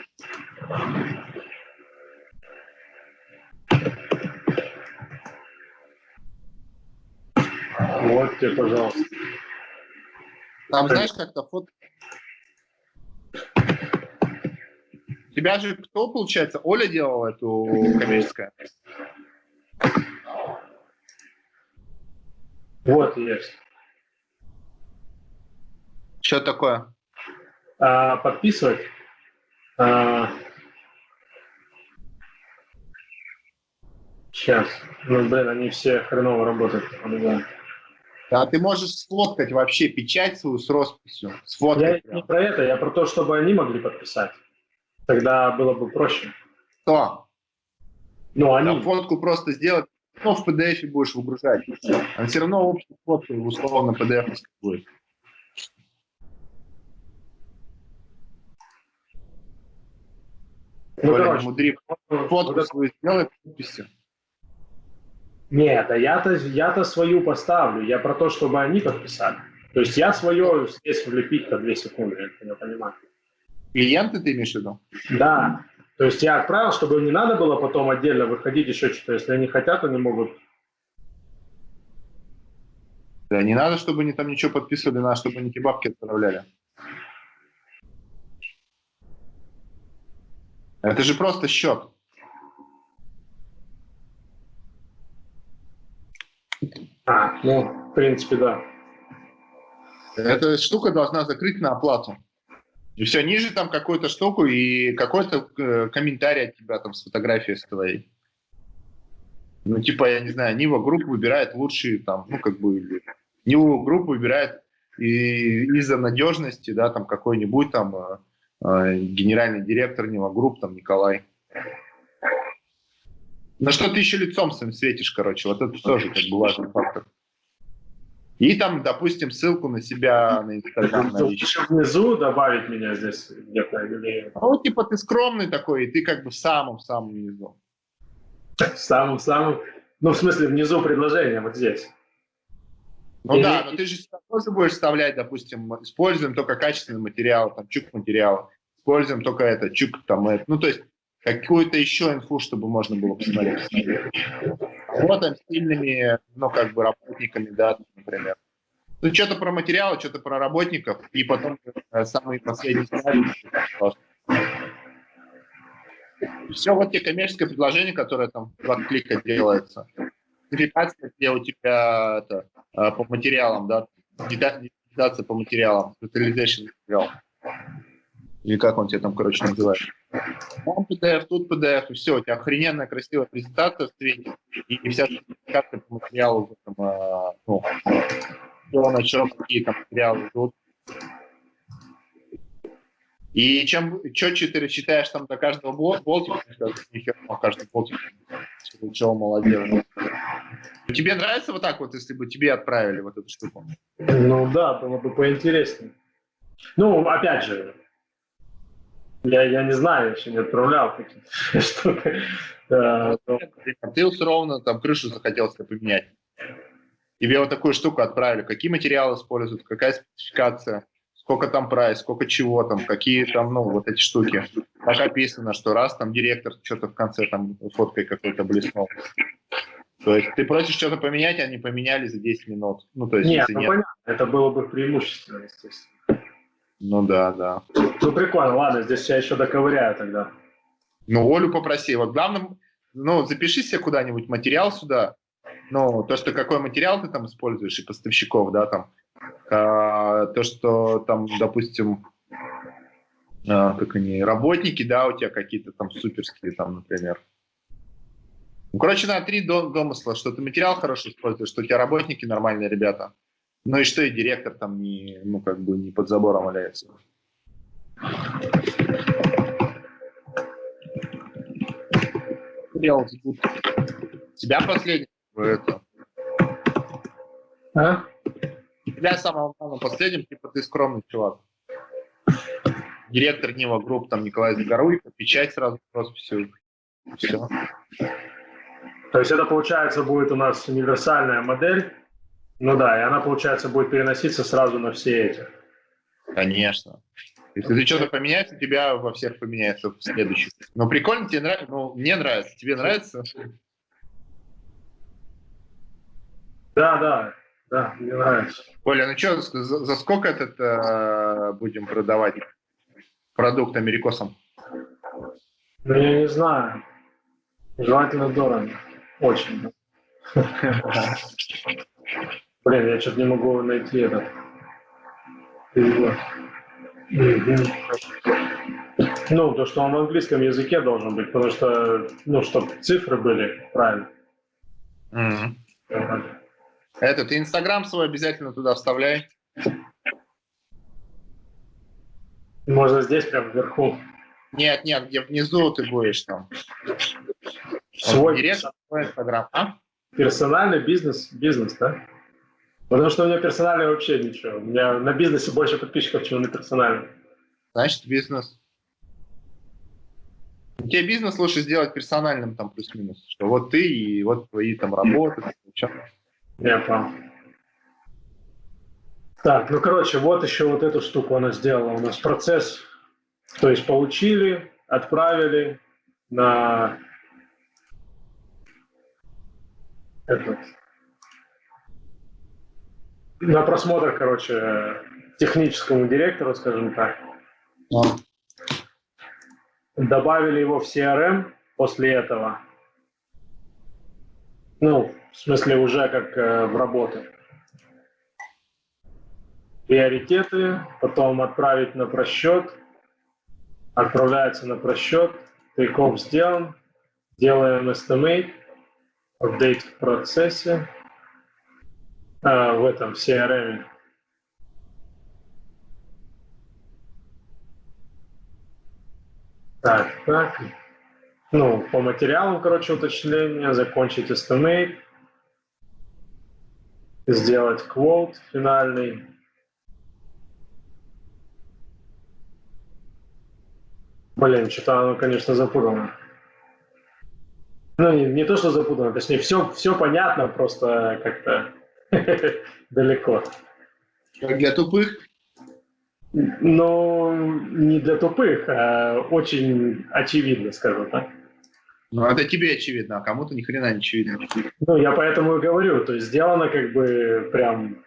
Вот тебе, пожалуйста. Там, знаешь, как-то фото... Тебя же кто, получается, Оля делала эту коммерческую? Вот есть. Что такое? А, подписывать. А, сейчас. Ну, блин, они все хреново работают. Да. А ты можешь сфоткать вообще печать свою с росписью. Сфоткать я не про это, я про то, чтобы они могли подписать. Тогда было бы проще. Что? Ну, они... Да, фотку просто сделать, ну, в PDF будешь выгружать. А все равно общую фотку условно PDF будет. Ну, Коля, короче, мудри, фотку вот свою сделай подписи. Нет, а я-то я-то свою поставлю. Я про то, чтобы они подписали. То есть я свое здесь влепить-то две секунды, я понимаю. Клиенты ты имеешь в виду? Да. То есть я отправил, чтобы им не надо было потом отдельно выходить еще что-то. Если они хотят, они могут. Да, не надо, чтобы они там ничего подписывали, надо, чтобы они кебабки отправляли. Это же просто счет. А, ну, в принципе, да. Эта штука должна закрыть на оплату. И все, ниже там какую-то штуку и какой-то э, комментарий от тебя там с фотографией с твоей. Ну, типа, я не знаю, Нива групп выбирает лучшие там, ну, как бы, Нива групп выбирает из-за надежности, да, там какой-нибудь там э, э, генеральный директор Нива групп, там, Николай. На что ты еще лицом своим светишь, короче, вот это тоже как бы важный фактор. И там, допустим, ссылку на себя на Инстаграм. Еще внизу добавить меня здесь где-то или... Ну, типа ты скромный такой, и ты как бы в самом-самом низу. В самом-самом... Ну, в смысле, внизу предложения, вот здесь. Ну или... да, но ты же тоже будешь вставлять, допустим, используем только качественный материал, там, чук материал, используем только это, чук там, это. Ну, то есть какую-то еще инфу, чтобы можно было посмотреть. Работаем с сильными, ну, как бы, работниками, да, например. Ну, что-то про материалы, что-то про работников, и потом э, самый последний слайд. Все, вот тебе коммерческое предложение, которое там два клика делается. Спецификация, где у тебя это, э, по материалам, да, детализация по материалам, специализация материал. Или как он тебе там, короче, называет. Там PDF, тут PDF, и все, у тебя охрененная красивая презентация в свете, и, и вся спецификация по материалу, там, э, ну, все на чем какие там материалы идут. И чем четче ты рассчитаешь там до каждого болтика, нихер по каждому болтику, чего молодец. Тебе нравится вот так вот, если бы тебе отправили вот эту штуку? Ну да, было бы поинтереснее. Ну, опять же, я, я не знаю, еще не отправлял такие [laughs] штуки. Ты условно там крышу захотел себе поменять. Тебе вот такую штуку отправили. Какие материалы используют, какая спецификация, сколько там прайс, сколько чего там, какие там, ну, вот эти штуки. Так описано, что раз там директор что-то в конце там фоткой какой-то блеснул. То есть ты просишь что-то поменять, а они поменяли за 10 минут. Ну, то есть, нет, ну, нет. понятно, это было бы преимущественно, естественно. Ну да, да. Ну прикольно, ладно, здесь я еще доковыряю тогда. Ну, Олю попроси. Вот главное, ну, запиши себе куда-нибудь материал сюда. Ну, то, что какой материал ты там используешь и поставщиков, да, там. А, то, что там, допустим, а, как они, работники, да, у тебя какие-то там суперские, там, например. Ну, короче, на три домысла, что ты материал хороший используешь, что у тебя работники нормальные ребята. Ну и что и директор там не, ну, как бы не под забором валяется. Тебя последний это. А? Тебя самым главным последним, типа ты скромный чувак. Директор Нива Групп, там Николай Загоруйко, печать сразу с росписью. Все. То есть это, получается, будет у нас универсальная модель, ну да, и она, получается, будет переноситься сразу на все эти. Конечно. Если ты что-то поменяешь, у тебя во всех поменяется в следующих. Ну, прикольно, тебе нравится? Ну, мне нравится. Тебе нравится? Да, да, да, мне нравится. Оля, ну что, за, за сколько этот э, будем продавать продукт америкосам? Ну, я не знаю. Желательно дорого. Очень. [laughs] Блин, я что-то не могу найти этот перевод. Ну, то, что он в английском языке должен быть, потому что, ну, чтобы цифры были правильно. Мгм. Это, ты Инстаграм свой обязательно туда вставляй. Можно здесь прям вверху. Нет, нет, где внизу ты будешь там. Свой Директ, свой Инстаграм. А? персональный бизнес, бизнес, да? Потому что у меня персональный вообще ничего. У меня на бизнесе больше подписчиков, чем на персональном. Значит, бизнес. Тебе бизнес лучше сделать персональным там плюс-минус. Что вот ты и вот твои там работы. Я понял. Так, ну, короче, вот еще вот эту штуку она сделала. У нас процесс, то есть получили, отправили на этот, на просмотр, короче, техническому директору, скажем так. Добавили его в CRM после этого. Ну, в смысле, уже как э, в работу. Приоритеты, потом отправить на просчет. Отправляется на просчет. Тейков сделан. Делаем estimate. Апдейт в процессе. А, в этом, в CRM. Так, так. Ну, по материалам, короче, уточнение, закончить estimate, сделать quote финальный. Блин, что-то оно, конечно, запутано. Ну, не, не то, что запутано, точнее, все, все понятно, просто как-то [laughs] далеко. Как для тупых? Но не для тупых, а очень очевидно, скажем так. Ну, это тебе очевидно, а кому-то ни хрена не очевидно. Ну, я поэтому и говорю, то есть сделано как бы прям,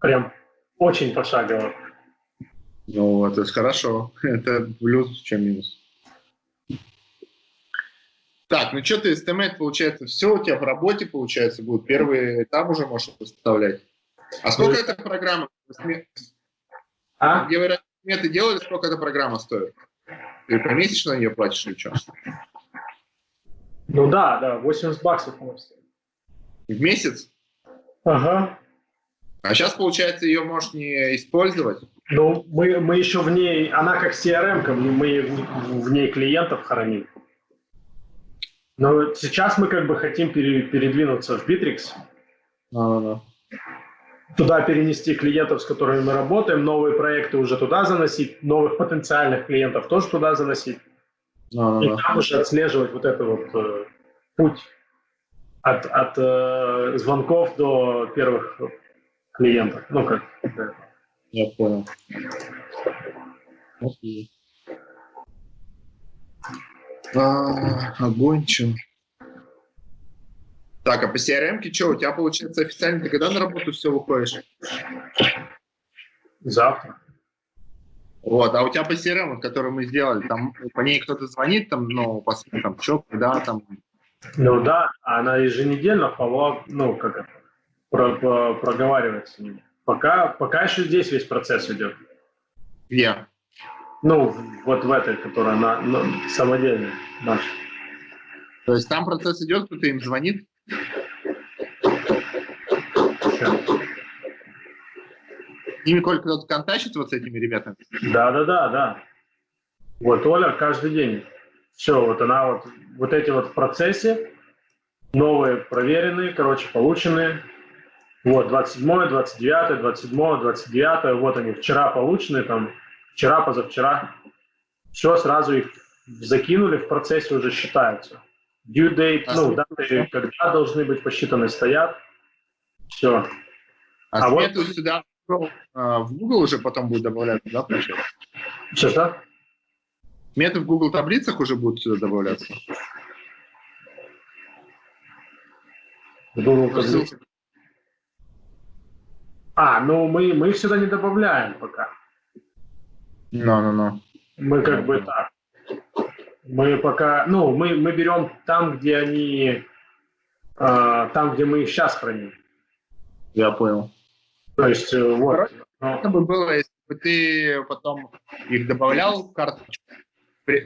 прям очень пошагово. Ну, это хорошо. [laughs] Это плюс, чем минус. Так, ну что ты, estimate, получается, все у тебя в работе, получается, будет. Первый этап уже можешь выставлять. А сколько эта программа? А? Где вы сметы делали, сколько эта программа стоит? Ты помесячно ее платишь или что? Ну да, да, 80 баксов нас. В месяц? Ага. А сейчас, получается, ее можешь не использовать? Ну, мы, мы еще в ней, она как CRM, мы в, в ней клиентов храним. Но сейчас мы как бы хотим пере, передвинуться в Bittrex. А, да. Туда перенести клиентов, с которыми мы работаем, новые проекты уже туда заносить, новых потенциальных клиентов тоже туда заносить. А, И да. там уже отслеживать вот этот вот э, путь от, от э, звонков до первых клиентов. Ну, как да. Я понял. Окей. А, огонь, чё? Так, а по CRM-ке что, у тебя, получается, официально ты когда на работу все выходишь? завтра. Вот, а у тебя по CRM, вот, который мы сделали, там по ней кто-то звонит, там, ну, посмотрим, там, что, когда, там, Ну да, она еженедельно follow-up, ну, как это, про, про- проговаривает с ними. Пока, пока еще здесь весь процесс идет. где? Ну, вот в этой, которая на, на- самодельная наша. То есть там процесс идет, кто-то им звонит, с ними только кто-то контачит вот с этими ребятами. Да, да, да, да. Вот Оля каждый день. Все, вот она вот, вот эти вот в процессе, новые проверенные, короче, полученные. Вот, 27, 29, 27, 29, вот они, вчера полученные, там, вчера, позавчера. Все, сразу их закинули, в процессе уже считаются. Due date, А ну, даты, когда должны быть посчитаны, стоят. Все. А, А вот- сюда а, в Google уже потом будет добавляться, да, получается? Что-что? Сметы в Google таблицах уже будут сюда добавляться. Google. А, ну мы, мы их сюда не добавляем пока. Ну-ну-ну. Мы как бы так. Мы пока, ну, мы, мы берем там, где они, э, там, где мы их сейчас храним. Я понял. То есть, э, вот. Ну, Это бы было, если чтобы ты потом их добавлял в карточку,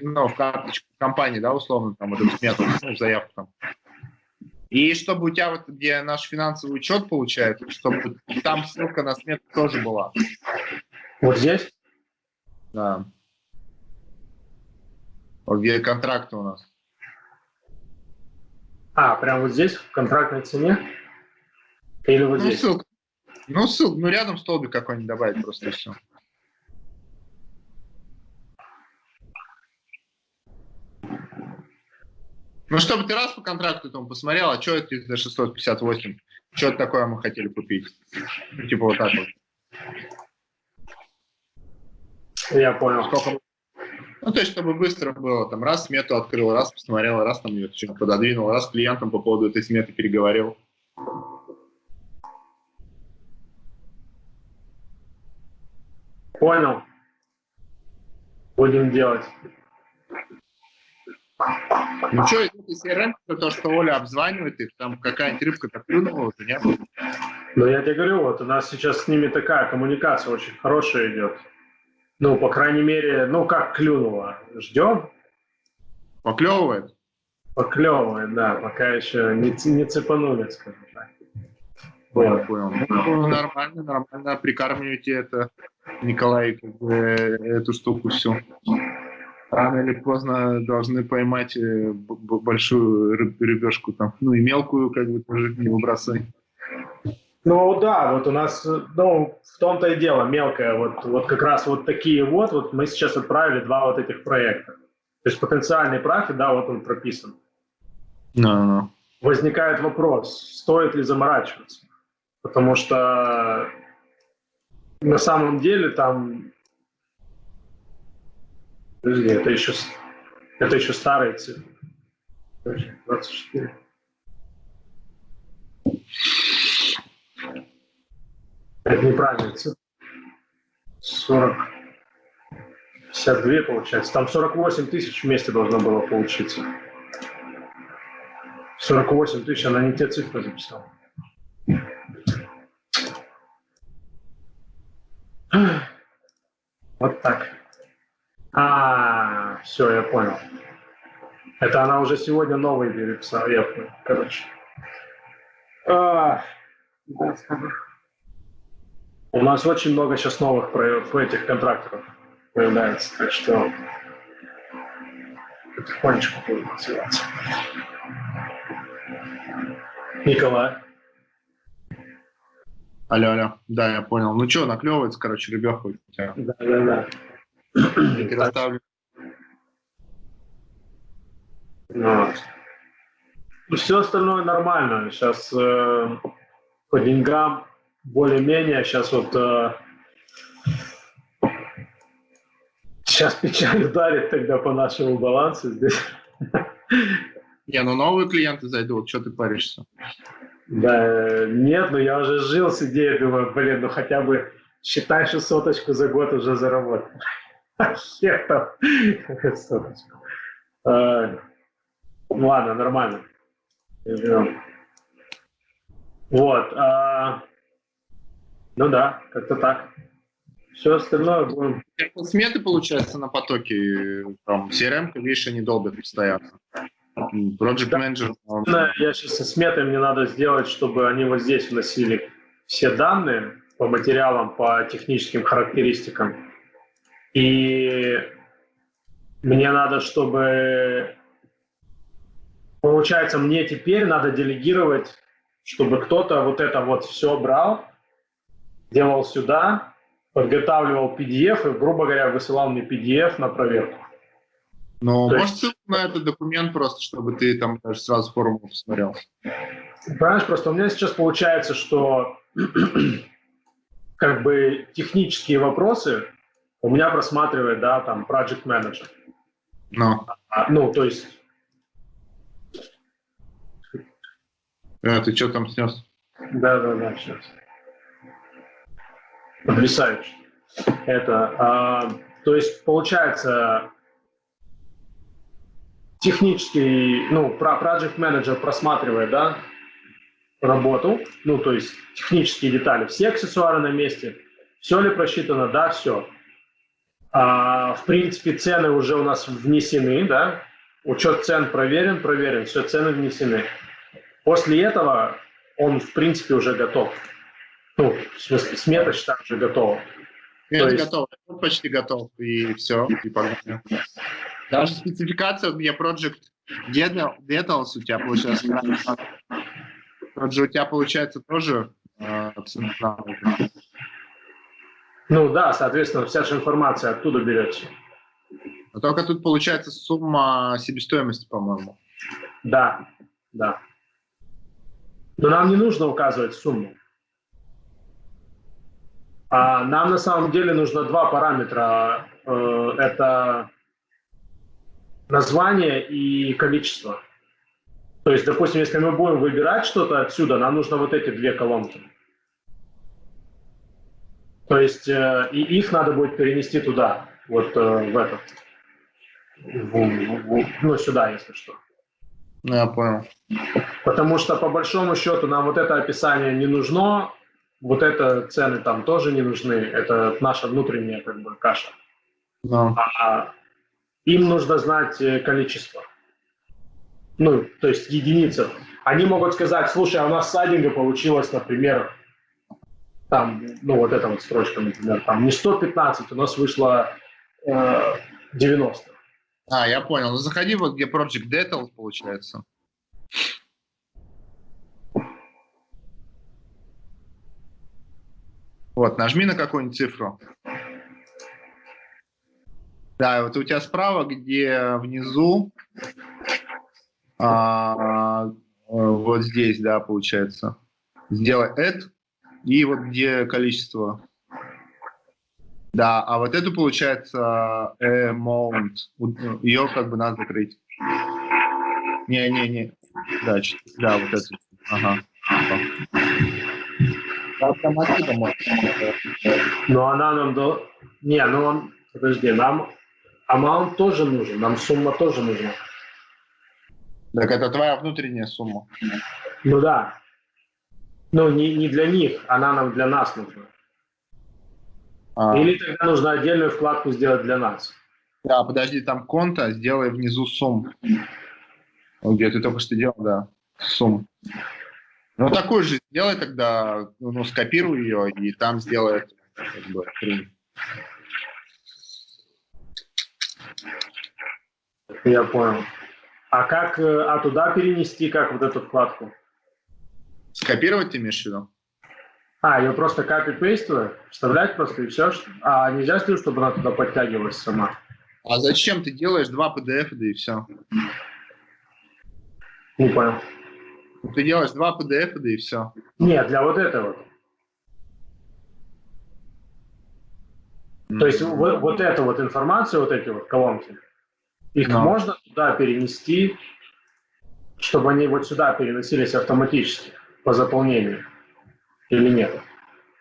ну, в карточку компании, да, условно, там, вот эту смету, ну, заявку там. И чтобы у тебя вот, где наш финансовый учет получается, чтобы там ссылка на смету тоже была. Вот здесь? Да. Вот где контракты у нас. А, прям вот здесь, в контрактной цене? Или вот ну, здесь? Ссылка. Ну, ссылка, ну, рядом столбик какой-нибудь добавить просто все. Ну, чтобы ты раз по контракту этому посмотрел, а что это за 658? Что это такое мы хотели купить? Ну, типа вот так вот. Я понял. Сколько... Ну, то есть, чтобы быстро было, там, раз смету открыл, раз посмотрел, раз там ее пододвинул, раз клиентам по поводу этой сметы переговорил. Понял. Будем делать. Ну что, из CRM, то, что Оля обзванивает их, там какая-нибудь рыбка-то клюнула уже, нет? Ну, я тебе говорю, вот у нас сейчас с ними такая коммуникация очень хорошая идет. Ну, по крайней мере, ну, как клюнула. Ждем. Поклевывает? Поклевывает, да, пока еще не, не цепанули, скажем так. Понял, понял. Ну, нормально, нормально. Прикармливайте это, Николай, как бы, эту штуку всю рано или поздно должны поймать э, большую рыбешку там. Ну и мелкую как бы тоже не выбрасывай. Ну да, вот у нас, ну, в том-то и дело, мелкая, вот, вот как раз вот такие вот, вот мы сейчас отправили два вот этих проекта. То есть потенциальный профит, да, вот он прописан. No, no. Возникает вопрос, стоит ли заморачиваться, потому что на самом деле там Подожди, это еще, это еще старые цифры. 24. Это неправильная цифра. 40. 52 получается. Там 48 тысяч вместе должно было получиться. 48 тысяч, она не те цифры записала. Вот так. А, все, я понял. Это она уже сегодня новый переписала, я понял, короче. А, У нас очень много сейчас новых про, про этих контракторов появляется, так что потихонечку будет развиваться. Николай. Алло, алло. Да, я понял. Ну что, наклевывается, короче, ребеха у тебя. Да, да, да. Переставлю. Вот. Все остальное нормально. Сейчас э, по деньгам более-менее. Сейчас вот э, сейчас печаль ударит тогда по нашему балансу здесь. Не, ну новые клиенты зайдут, что ты паришься? Да, нет, ну я уже жил с идеей, думаю, блин, ну хотя бы считай, что соточку за год уже заработал. [laughs] Хер там. А, ладно, нормально. Вот. Ну да, как-то так. Все остальное будем... Сметы, получается, на потоке. Там CRM, видишь, они долбят постоянно. Project Manager. Он... Я сейчас со сметой мне надо сделать, чтобы они вот здесь вносили все данные по материалам, по техническим характеристикам. И мне надо, чтобы... Получается, мне теперь надо делегировать, чтобы кто-то вот это вот все брал, делал сюда, подготавливал PDF и, грубо говоря, высылал мне PDF на проверку. Ну, может, есть... на этот документ просто, чтобы ты там даже сразу формулу посмотрел. Понимаешь, просто у меня сейчас получается, что [clears throat] как бы технические вопросы у меня просматривает, да, там, project manager. No. А, ну, то есть... А, ты что там снес? Да, да, да, сейчас. Потрясающе. Это, а, то есть, получается, технический, ну, про project manager просматривает, да, работу, ну, то есть технические детали, все аксессуары на месте, Все ли просчитано? Да, все. А, в принципе, цены уже у нас внесены, да, учет цен проверен, проверен, все, цены внесены. После этого он, в принципе, уже готов. Ну, в смысле, смета счета уже готова. Нет, есть... готов, почти готов, и все, и погнали. Даже спецификация, у меня Project Details у тебя получается, Project у тебя получается тоже э, Ну да, соответственно, вся же информация оттуда берется. Но только тут получается сумма себестоимости, по-моему. Да, да. Но нам не нужно указывать сумму. А нам на самом деле нужно два параметра. Э, это название и количество. То есть, допустим, если мы будем выбирать что-то отсюда, нам нужно вот эти две колонки. То есть, э, и их надо будет перенести туда, вот э, в этот, ну, сюда, если что. Ну, я понял. Потому что, по большому счету, нам вот это описание не нужно, вот это цены там тоже не нужны, это наша внутренняя как бы каша. No. А им нужно знать э, количество. Ну, то есть единицы. Они могут сказать, слушай, а у нас сайдинга получилось, например, там, ну вот эта вот строчка, например, там не 115, у нас вышло э, 90. А, я понял. Ну, заходи вот где Project Details получается. Вот, нажми на какую-нибудь цифру. Да, вот у тебя справа, где внизу, а, вот здесь, да, получается. Сделай add, и вот где количество. Да, а вот эту, получается, amount. Ее как бы надо закрыть. Не-не-не. Да, да, вот эту. Ага. Автоматика может. Но она нам до... Не, ну он... Подожди, нам амаунт тоже нужен, нам сумма тоже нужна. Так это твоя внутренняя сумма. Ну да. Ну, не, не для них, она нам для нас нужна. А. Или тогда нужно отдельную вкладку сделать для нас. Да, подожди, там конта, сделай внизу сумм. Где ты только что делал, да, сумм. Ну, такую же сделай тогда, ну, скопируй ее и там сделай как бы, Я понял. А как, э, а туда перенести, как вот эту вкладку? Скопировать ты имеешь в виду? А, ее просто копи-пейст вставлять просто и все? А нельзя сделать, чтобы она туда подтягивалась сама? А зачем ты делаешь два PDF, да и все? Не понял. Ты делаешь два PDF, и все. Нет, для вот этого. Mm-hmm. То есть вот, вот эту вот информацию, вот эти вот колонки, их no. можно туда перенести, чтобы они вот сюда переносились автоматически по заполнению или нет?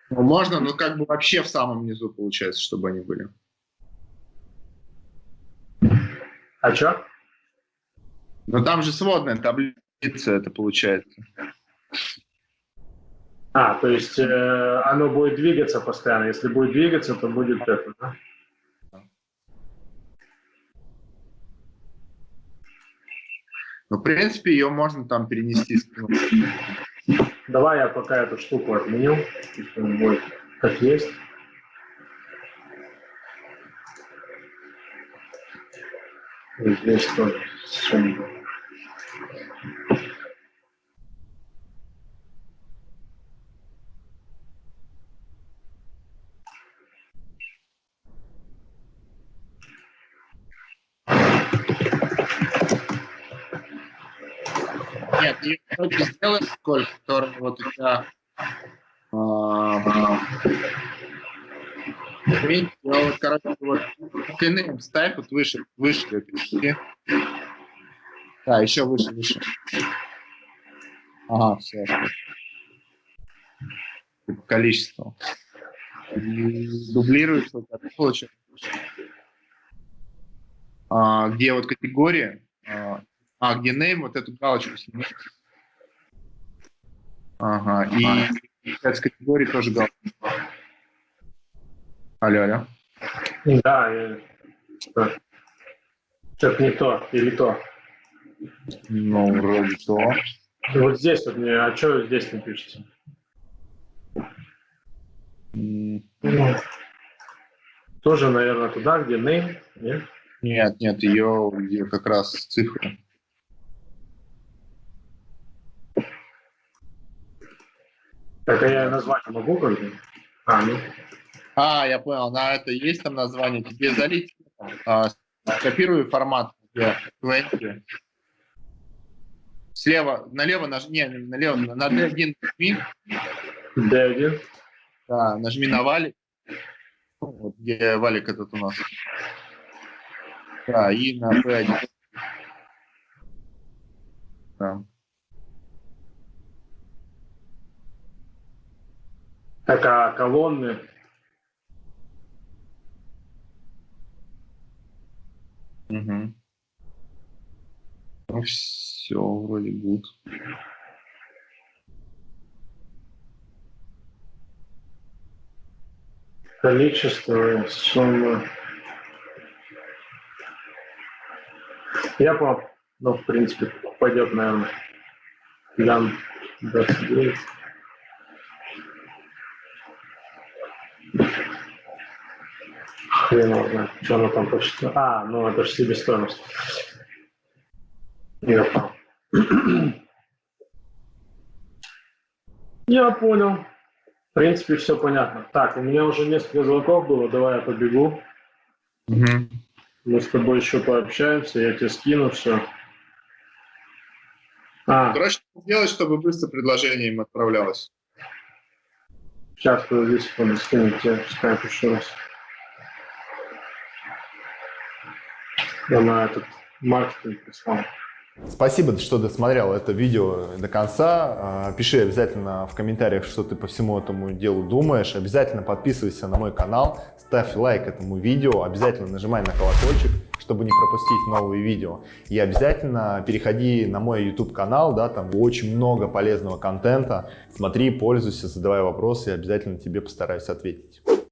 Ну, можно, но как бы вообще в самом низу получается, чтобы они были. А что? Ну там же сводная таблица это получается. А, то есть э, оно будет двигаться постоянно. Если будет двигаться, то будет это, да? Ну, в принципе, ее можно там перенести. Давай я пока эту штуку отменю, будет как есть. И здесь тоже. Нет, ее короче, сделай сколько, который вот у тебя Видите, вот, короче, вот длины ставь вот выше, выше перевести. Да, еще выше, выше. Ага, все. Количество. Дублируешь, вот это получается. А, где вот категория, а, а, где name, вот эту галочку сними. Ага, и с категории тоже галочку. Алло, алло. Да, я... что-то не то или то. Ну, вроде то. Вот здесь вот мне, а что здесь не пишется? Ну, тоже, наверное, туда, где name, нет? Нет, нет, ее где как раз цифры. Так, а я назвать могу как-то? А, ну, А, я понял, на это есть там название. Тебе залить, а, скопируй формат, где 20. Слева, налево нажми, не, налево, на D1 нажми, D1. да, нажми на валик, вот где валик этот у нас. Да, и на B1. Да. Так, а колонны? Угу. Ну, все, вроде будет. Количество, сумма. Я понял. Ну, в принципе, пойдет, наверное. Лян 29. Хрен его знает, что она там посчитала. А, ну это же себестоимость. Я понял. Я понял. В принципе, все понятно. Так, у меня уже несколько звонков было, давай я побегу. Угу. Мы с тобой еще пообщаемся, я тебе скину все. А, Короче, сделать, чтобы быстро предложение им отправлялось. сейчас, подожди секунду, скину тебе скайп еще раз. Я на этот маркетинг прислал. Спасибо, что досмотрел это видео до конца. А, Пиши обязательно в комментариях, что ты по всему этому делу думаешь. Обязательно подписывайся на мой канал, ставь лайк этому видео, обязательно нажимай на колокольчик, чтобы не пропустить новые видео. И обязательно переходи на мой YouTube канал, да, там очень много полезного контента. Смотри, пользуйся, задавай вопросы, и обязательно тебе постараюсь ответить.